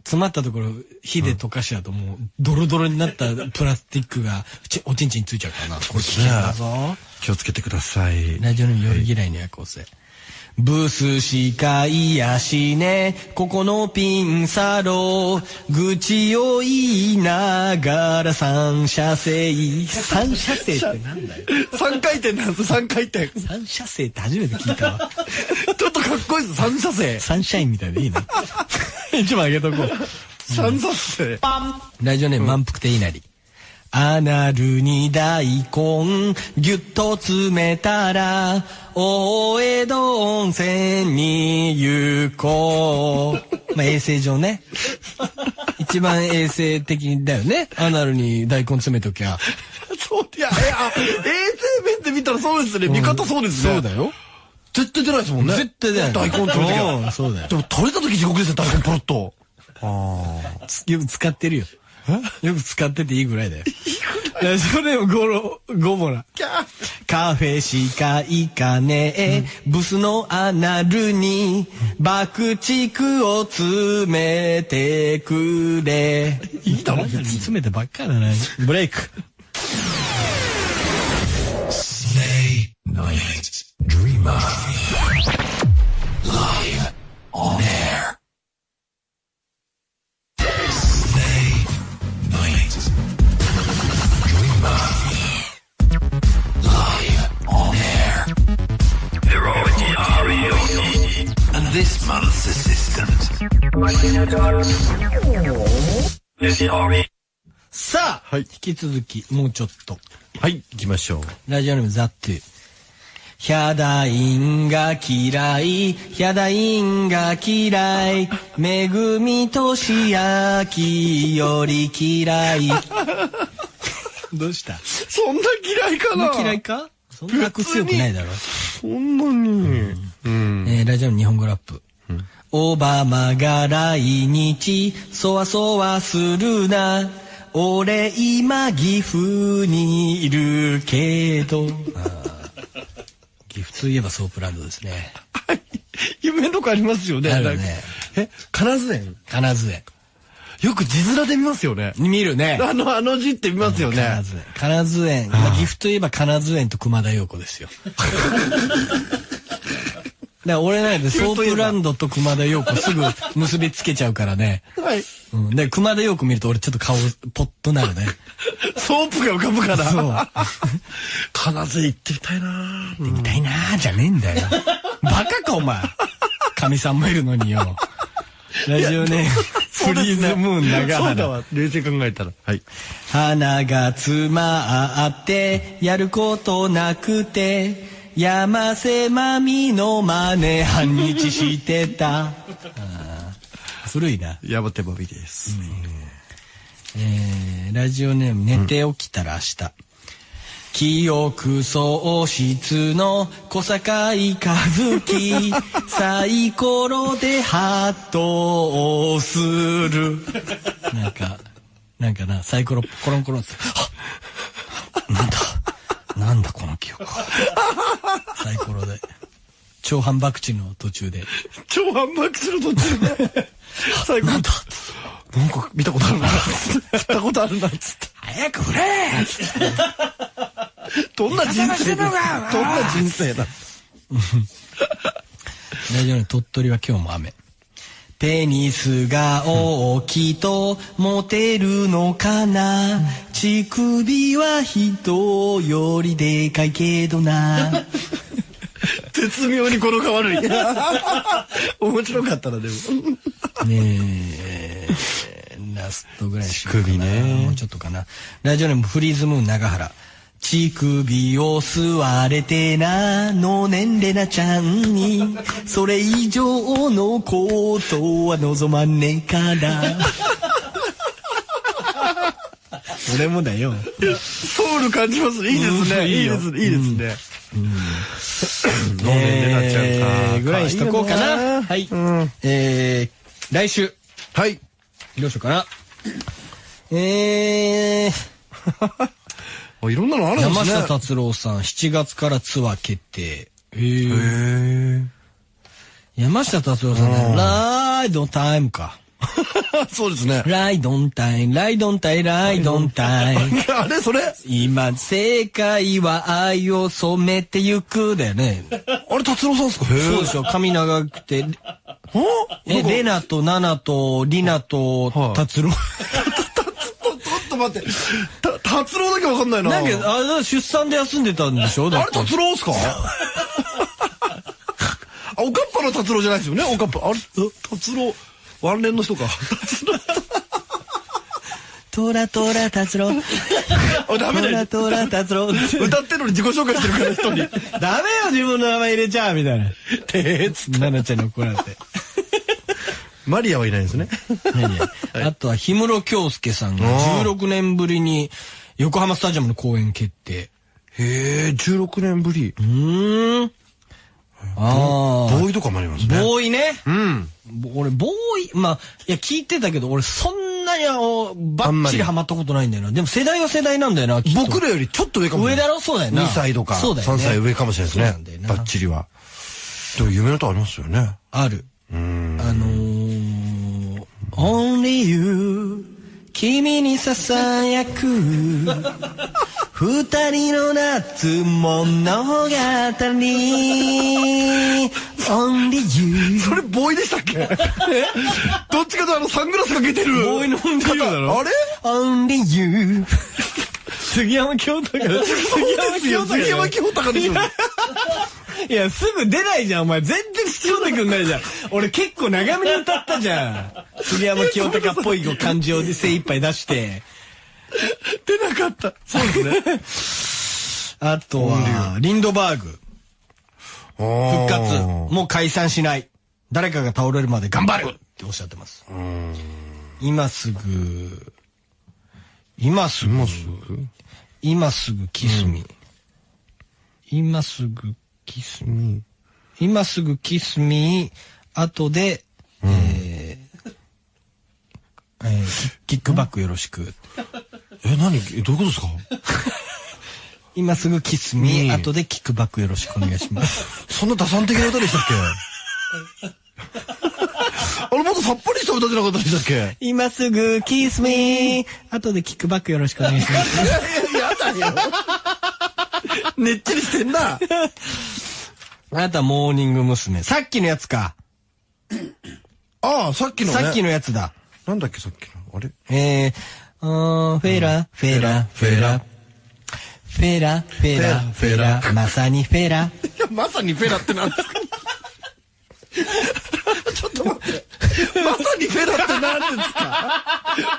Speaker 1: 詰まったところ、火で溶かしちゃうともう、ドロドロになったプラスチックが、ちおちんちんについちゃうからな。これ危険だぞ。
Speaker 2: 気をつけてください。
Speaker 1: ラジオネーム夜嫌いの夜行性。ブスしかいやしね、ここのピンサロ、愚痴を言いながら三車線。三車線ってなんだよ。
Speaker 2: 三回転なんです、三回転。
Speaker 1: 三車線って初めて聞いたわ。
Speaker 2: ちょっとかっこいいです、三車線。
Speaker 1: サンシャインみたいでいいね。一番あげとこう。
Speaker 2: 三車線。
Speaker 1: ラジオネーム満腹ていなり。アナルに大根ぎゅっと詰めたら大江戸温泉に行こう。まあ衛生上ね。一番衛生的だよね。アナルに大根詰めときゃ。
Speaker 2: そう、いや、いや、衛生面で見たらそうですね。見方そうですね。
Speaker 1: そうだよ。
Speaker 2: 絶対出ないですもんね。
Speaker 1: 絶対出ない
Speaker 2: 大根取るとき
Speaker 1: う
Speaker 2: は。
Speaker 1: んそうだよ
Speaker 2: でも取れたとき地獄ですね、大根ポロッと。
Speaker 1: よく使ってるよ。よく使ってていいぐらいだよ。それをゴロ、ゴボラ。カフェしか行かねえ、うん、ブスのアナルに爆竹を詰めてくれ。いいだろ詰めてばっかだな。ブレイク。
Speaker 3: Stay night.
Speaker 2: はい
Speaker 1: 引き続き、もうちょっと。
Speaker 2: はい、行きましょう。
Speaker 1: ラジオネームザットゥ。ヒャダインが嫌い、ヒャダインが嫌い、めぐみとしあきより嫌い。どうした？
Speaker 2: そんな嫌いかな？
Speaker 1: 嫌いか？そんな悪強くないだろ。
Speaker 2: そんなに。うん。
Speaker 1: えーラジオの日本語ラップ。オバマが来日、そわそわするな。俺今岐阜にいるけど。岐阜といえばソープランドですね。
Speaker 2: 夢とかありますよね。
Speaker 1: あるね
Speaker 2: え、金津園？
Speaker 1: 金津園。
Speaker 2: よく字面で見ますよね。
Speaker 1: 見るね。
Speaker 2: あの、あの字って見ますよね
Speaker 1: 金。津園。金津園。まあ、岐阜といえば金津園と熊田曜子ですよ。ら俺なんでソープランドと熊田陽子すぐ 結びつけちゃうからね。
Speaker 2: はい。
Speaker 1: うん。で、熊田陽子見ると俺ちょっと顔ポッとなるね。
Speaker 2: ソープが浮かぶから。
Speaker 1: そう。
Speaker 2: 金津行ってみたいな
Speaker 1: みたいなーじゃねえんだよ。バカかお前。カミさんもいるのによ。ラジオネーム、フリーズムーン長原。
Speaker 2: そうだわ。冷静に考えたら。はい。
Speaker 1: 鼻が詰まって、やることなくて、山瀬まみの真似半日してた。古いな。
Speaker 2: 山手バビです。
Speaker 1: えー、ラジオネーム寝て起きたら明日。記憶喪失の小堺和樹 サイコロでハットをする なんかなんかなサイコロコロンコロンってはっなんだ？なんだこの記憶は サイコロで超反爆地の途中で
Speaker 2: 超反爆する途中で。最後。なんだなんか見たことあるな。知ったことあるな。つって。
Speaker 1: 早く振れ
Speaker 2: どんな人生だどんな人生だ
Speaker 1: 大丈夫鳥取は今日も雨。ペニスが大きいとモテるのかな？乳首は人よりでかいけどな
Speaker 2: 絶妙に語呂が悪い。面白かったな、でも。
Speaker 1: ねえ、ラストぐらいにしようかな
Speaker 2: 乳首ね
Speaker 1: もうちょっとかな。ラジオネームフリーズムーン長原。乳首を吸われてなのねんれなちゃんに。それ以上のことは望まねえから。俺もだよ。
Speaker 2: ソウル感じますね。いいですね。
Speaker 1: うんいいよ。
Speaker 2: いいですね。いいですね。飲ん。でん。でなっちゃう
Speaker 1: え
Speaker 2: か
Speaker 1: ーぐらいにしとこうかな。はい、
Speaker 2: うん。
Speaker 1: えー、来週。
Speaker 2: はい。
Speaker 1: どうしようかな。えー
Speaker 2: あいろんなのあるんですね。
Speaker 1: 山下達郎さん、7月からツアー決定。へー
Speaker 2: へ
Speaker 1: 山下達郎さんね、ライドタイムか。
Speaker 2: ー そうですね。
Speaker 1: ライドンタイム、ライドンタイム、ライドンタイム。
Speaker 2: あれそれ？
Speaker 1: 今、正解は愛を染めてゆくだよね。
Speaker 2: あれ達郎さんですか？へ
Speaker 1: そうでしょ、髪長くて。え、レナとナナとリナと
Speaker 2: はい
Speaker 1: 達郎。
Speaker 2: 待って。た達郎だけわかんないな。
Speaker 1: なんか、あれ出産で休んでたんでしょ？だ
Speaker 2: あれ
Speaker 1: って。
Speaker 2: 達郎っすか？あ、おかっぱの達郎じゃないですよね？おかっぱ。あれ、達郎。ワンレンの人か。
Speaker 1: トラトラ達郎。
Speaker 2: あ、ダメだよ。
Speaker 1: トラトラ達郎。
Speaker 2: 歌ってるのに自己紹介してるから、人に。
Speaker 1: ダメよ、自分の名前入れちゃうみたいな。
Speaker 2: てーつ
Speaker 1: 奈々ちゃんに怒られて。
Speaker 2: マリアはいないですね。
Speaker 1: 何やあとは、氷室京介さんが16年ぶりに横浜スタジアムの公演決定。
Speaker 2: へえ、16年ぶり。
Speaker 1: うーん。あ
Speaker 2: ボーイとかもあります
Speaker 1: あ。
Speaker 2: ね。
Speaker 1: ボーイね。
Speaker 2: うん。
Speaker 1: ぼ俺、ボーイ、まあ、いや、聞いてたけど、俺、そんなにあの、バッチリハマったことないんだよな。でも世代は世代なんだよな、
Speaker 2: 僕らよりちょっと上かもしれない。
Speaker 1: 上だろ？そうだよな
Speaker 2: 2歳とか、
Speaker 1: そうだよね
Speaker 2: 3歳上かもしれないですね。
Speaker 1: んだよな
Speaker 2: バッチリは。でも夢の歌ありますよね。
Speaker 1: ある。
Speaker 2: うん。
Speaker 1: あのー、Only You. 君にささやく。二人の夏物語 Only you.
Speaker 2: それボーイでしたっけ？どっちかとあのサングラスかけてる。
Speaker 1: ボーイのオンリーユーだろ？
Speaker 2: あれ
Speaker 1: ？Only you. 杉山清隆。
Speaker 2: 杉山清隆ですよ。
Speaker 1: いや、すぐ出ないじゃん、お前。全然必要でくんないじゃん。俺結構長めに歌ったじゃん。杉山清隆っぽい感じを精一杯出して。
Speaker 2: 出なかった。そうですね。
Speaker 1: あとは、リンドバーグ。復活。もう解散しない。誰かが倒れるまで頑張るっておっしゃってます。今すぐ、今すぐ、今すぐ？キスミ。今すぐキスミ。今すぐキスミ。後で、えーえーキキックバックよろしく。
Speaker 2: え、何？えどういうことですか？
Speaker 1: 今すぐキスミ。後でキックバックよろしくお願いします。
Speaker 2: そんな打算的な歌でしたっけ？あれもっとさっぱりした歌じゃなかったでしたっけ？
Speaker 1: 今すぐキスミー後でキックバックよろしくお願いします。
Speaker 2: いやいや、やだよ。ねっちりしてんな。
Speaker 1: あなたモーニング娘。さっきのやつか。
Speaker 2: ああ、さっきのね。
Speaker 1: さっきのやつだ。
Speaker 2: なんだっけ、さっきの。あれ？
Speaker 1: えー、あーフェラ、フェラ、フェラ。フェラ、フェラ、フェラ。まさにフェラ。
Speaker 2: いや、まさにフェラってなんですか？ちょっと待って。まさにフェラって何ですか？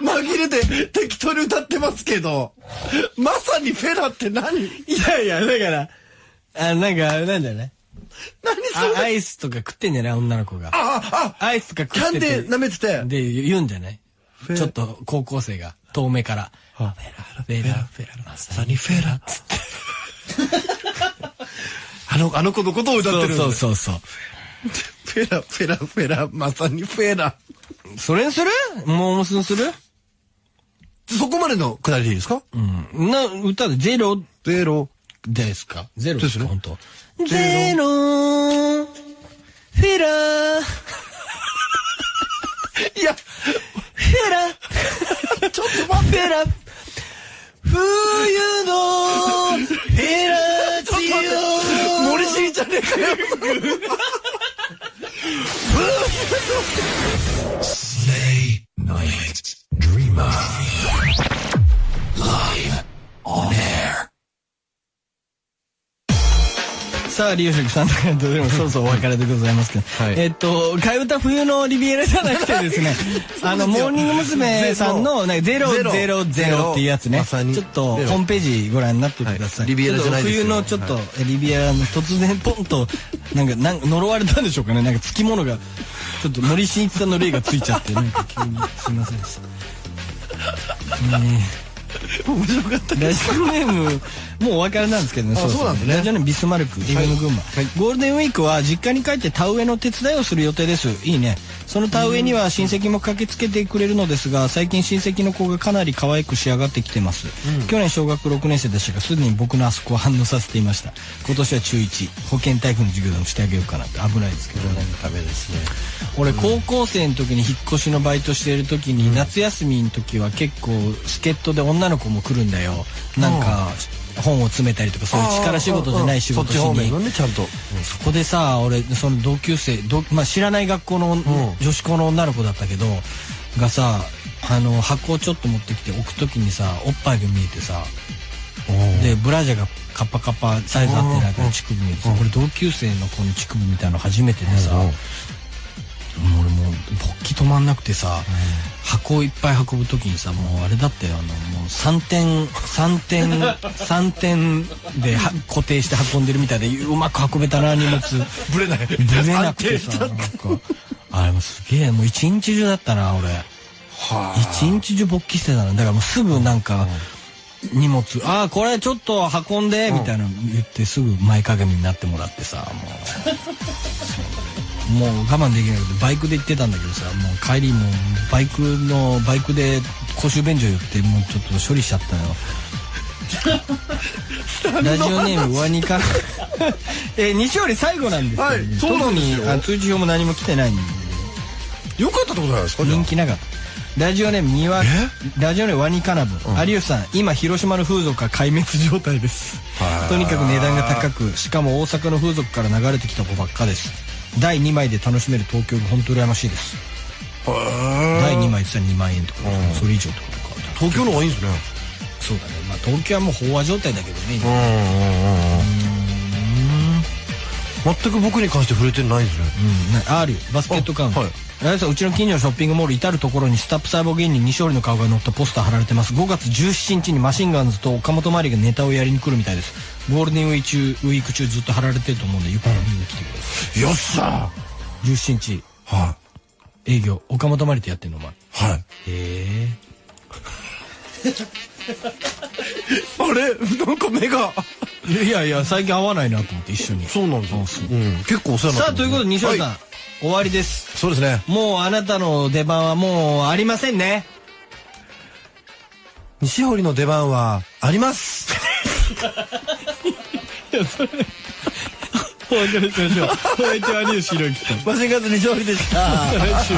Speaker 2: 紛れて適当に歌ってますけど。まさにフェラって何？
Speaker 1: いやいや、だから、あ、なんか、なんだよね。
Speaker 2: 何それ？
Speaker 1: あアイスとか食ってんじゃない？女の子が。
Speaker 2: あ、あ、
Speaker 1: アイスとか食ってて。
Speaker 2: キャンデー舐めてて。
Speaker 1: で、言うんじゃない？ちょっと高校生が遠目から。フェラ、フェラ、フェラ、まさにフェラ。つって。
Speaker 2: あの、あの子のことを歌ってる
Speaker 1: そうそうそう。
Speaker 2: フェラ、フェラ、フェラ、まさにフェラ。
Speaker 1: それにする？モームスにする？
Speaker 2: そこまでのくだりでいいですか？
Speaker 1: うん。な、歌でゼロ？
Speaker 2: ゼロ。
Speaker 1: ですか？ゼロですか？
Speaker 2: ですね
Speaker 1: 本当。ゼロフェラー
Speaker 2: いや、
Speaker 1: フェラちょっと待ってフェラ冬のフェラチオ
Speaker 2: 森進じゃねえかよ。
Speaker 3: Stay Night. Dreamer. Live on air.
Speaker 1: さあ、リオシェクさんとかとでもそろそろお別れでございますけど。
Speaker 2: はい
Speaker 1: えっと、替え歌冬のリビエラじゃなくてですね、あの、モーニング娘。さんの、ね、ゼロ
Speaker 2: ゼロ
Speaker 1: ゼロゼロっていうやつね。ちょっと、ホームページご覧になってください。
Speaker 2: はいリビエラじゃないですよ
Speaker 1: ちょっと冬のちょっと、リビエラの突然ポンと、なんか、なん呪われたんでしょうかね。なんか、つきものが、ちょっと森進一さんの霊がついちゃって、なんか急に、すいませんでした。ね
Speaker 2: 面白かった。
Speaker 1: ラジオネーム、もうお別れなんですけどね。
Speaker 2: あそうなんですね
Speaker 1: ラジオネームビスマルク、FM 群馬、ゴールデンウィークは実家に帰って田植えの手伝いをする予定です。いいね。その田植えには親戚も駆けつけてくれるのですが、最近親戚の子がかなり可愛く仕上がってきてます。去年小学6年生でしたが、すでに僕のあそこを反応させていました。今年は中1、保健体育の授業でもしてあげようかなって危ないですけどね。
Speaker 2: ダメですね。
Speaker 1: 俺高校生の時に引っ越しのバイトしてる時に夏休みの時は結構助っ人で女の子も来るんだよなんか本を詰めたりとかそういう力仕事じゃない仕事しに
Speaker 2: そっち方面のね、ちゃんと。
Speaker 1: そこでさ俺その同級生ど、まあ、知らない学校の女子校の女の子だったけどがさあの箱をちょっと持ってきて置く時にさおっぱいが見えてさでブラジャーがカッパカッパサイズ合ってないから乳首見えてさ俺同級生の子の乳首みたいなの初めてでさもう俺もう勃起止まんなくてさ箱をいっぱい運ぶ時にさもうあれだったよあのもう3点3点 3点では固定して運んでるみたいでうまく運べたな荷物。
Speaker 2: ぶれない。
Speaker 1: ぶれなくてさなんか。あれもすげえもう一日中だったな俺。一日中勃起してたのだからもうすぐなんか荷物ああこれちょっと運んでみたいなの言ってすぐ前かがみになってもらってさもう もう我慢できなくてバイクで行ってたんだけどさもう帰りもうバイクのバイクで公衆便所寄ってもうちょっと処理しちゃったよ。ラジオネームワニから えー西織最後なんですけど、
Speaker 2: はい
Speaker 1: 特にあ通知表も何も来てないんで。
Speaker 2: よかったってことじゃないですか
Speaker 1: 人気なかった。ラジオネームにわラジオネームワニカナブ、有吉さん今広島の風俗は壊滅状態ですとにかく値段が高くしかも大阪の風俗から流れてきた子ばっかです第2枚で楽しめる東京が本当羨ましいです。第2枚って言ったら2万円とか、それ以上ってことか
Speaker 2: 東京の方がいいんですね。
Speaker 1: そうだね。まあ東京はもう飽和状態だけどね今、
Speaker 2: 全く僕に関して触れてないんですね。
Speaker 1: うんなある。よバスケットカウント、
Speaker 2: あはい。
Speaker 1: あれさうちの近所のショッピングモール至る所にスタップ細胞芸人西織の顔が載ったポスター貼られてます。5月17日にマシンガンズと岡本真理がネタをやりに来るみたいです。ゴールデンウィーク中ウィーク中ずっと貼られてると思うんでよく見に来てくださ
Speaker 2: よっしゃ
Speaker 1: い17日
Speaker 2: は
Speaker 1: 営業。岡本真理とやってんのお前。
Speaker 2: い。はい。
Speaker 1: へえ
Speaker 2: あれ？なんか目が。
Speaker 1: いやいや最近会わないなと思って一緒に
Speaker 2: そうなんですよ
Speaker 1: う
Speaker 2: うん。結構お世話になって
Speaker 1: さあということで西織さん、
Speaker 2: はい
Speaker 1: 終わりです
Speaker 2: そうですね。
Speaker 1: もうあなたの出番はもうありませんね
Speaker 2: 西堀の出番はあります。
Speaker 1: お別れしましょうお相手は有吉弘樹と
Speaker 2: マシンガンズ西堀でした。
Speaker 1: 来 週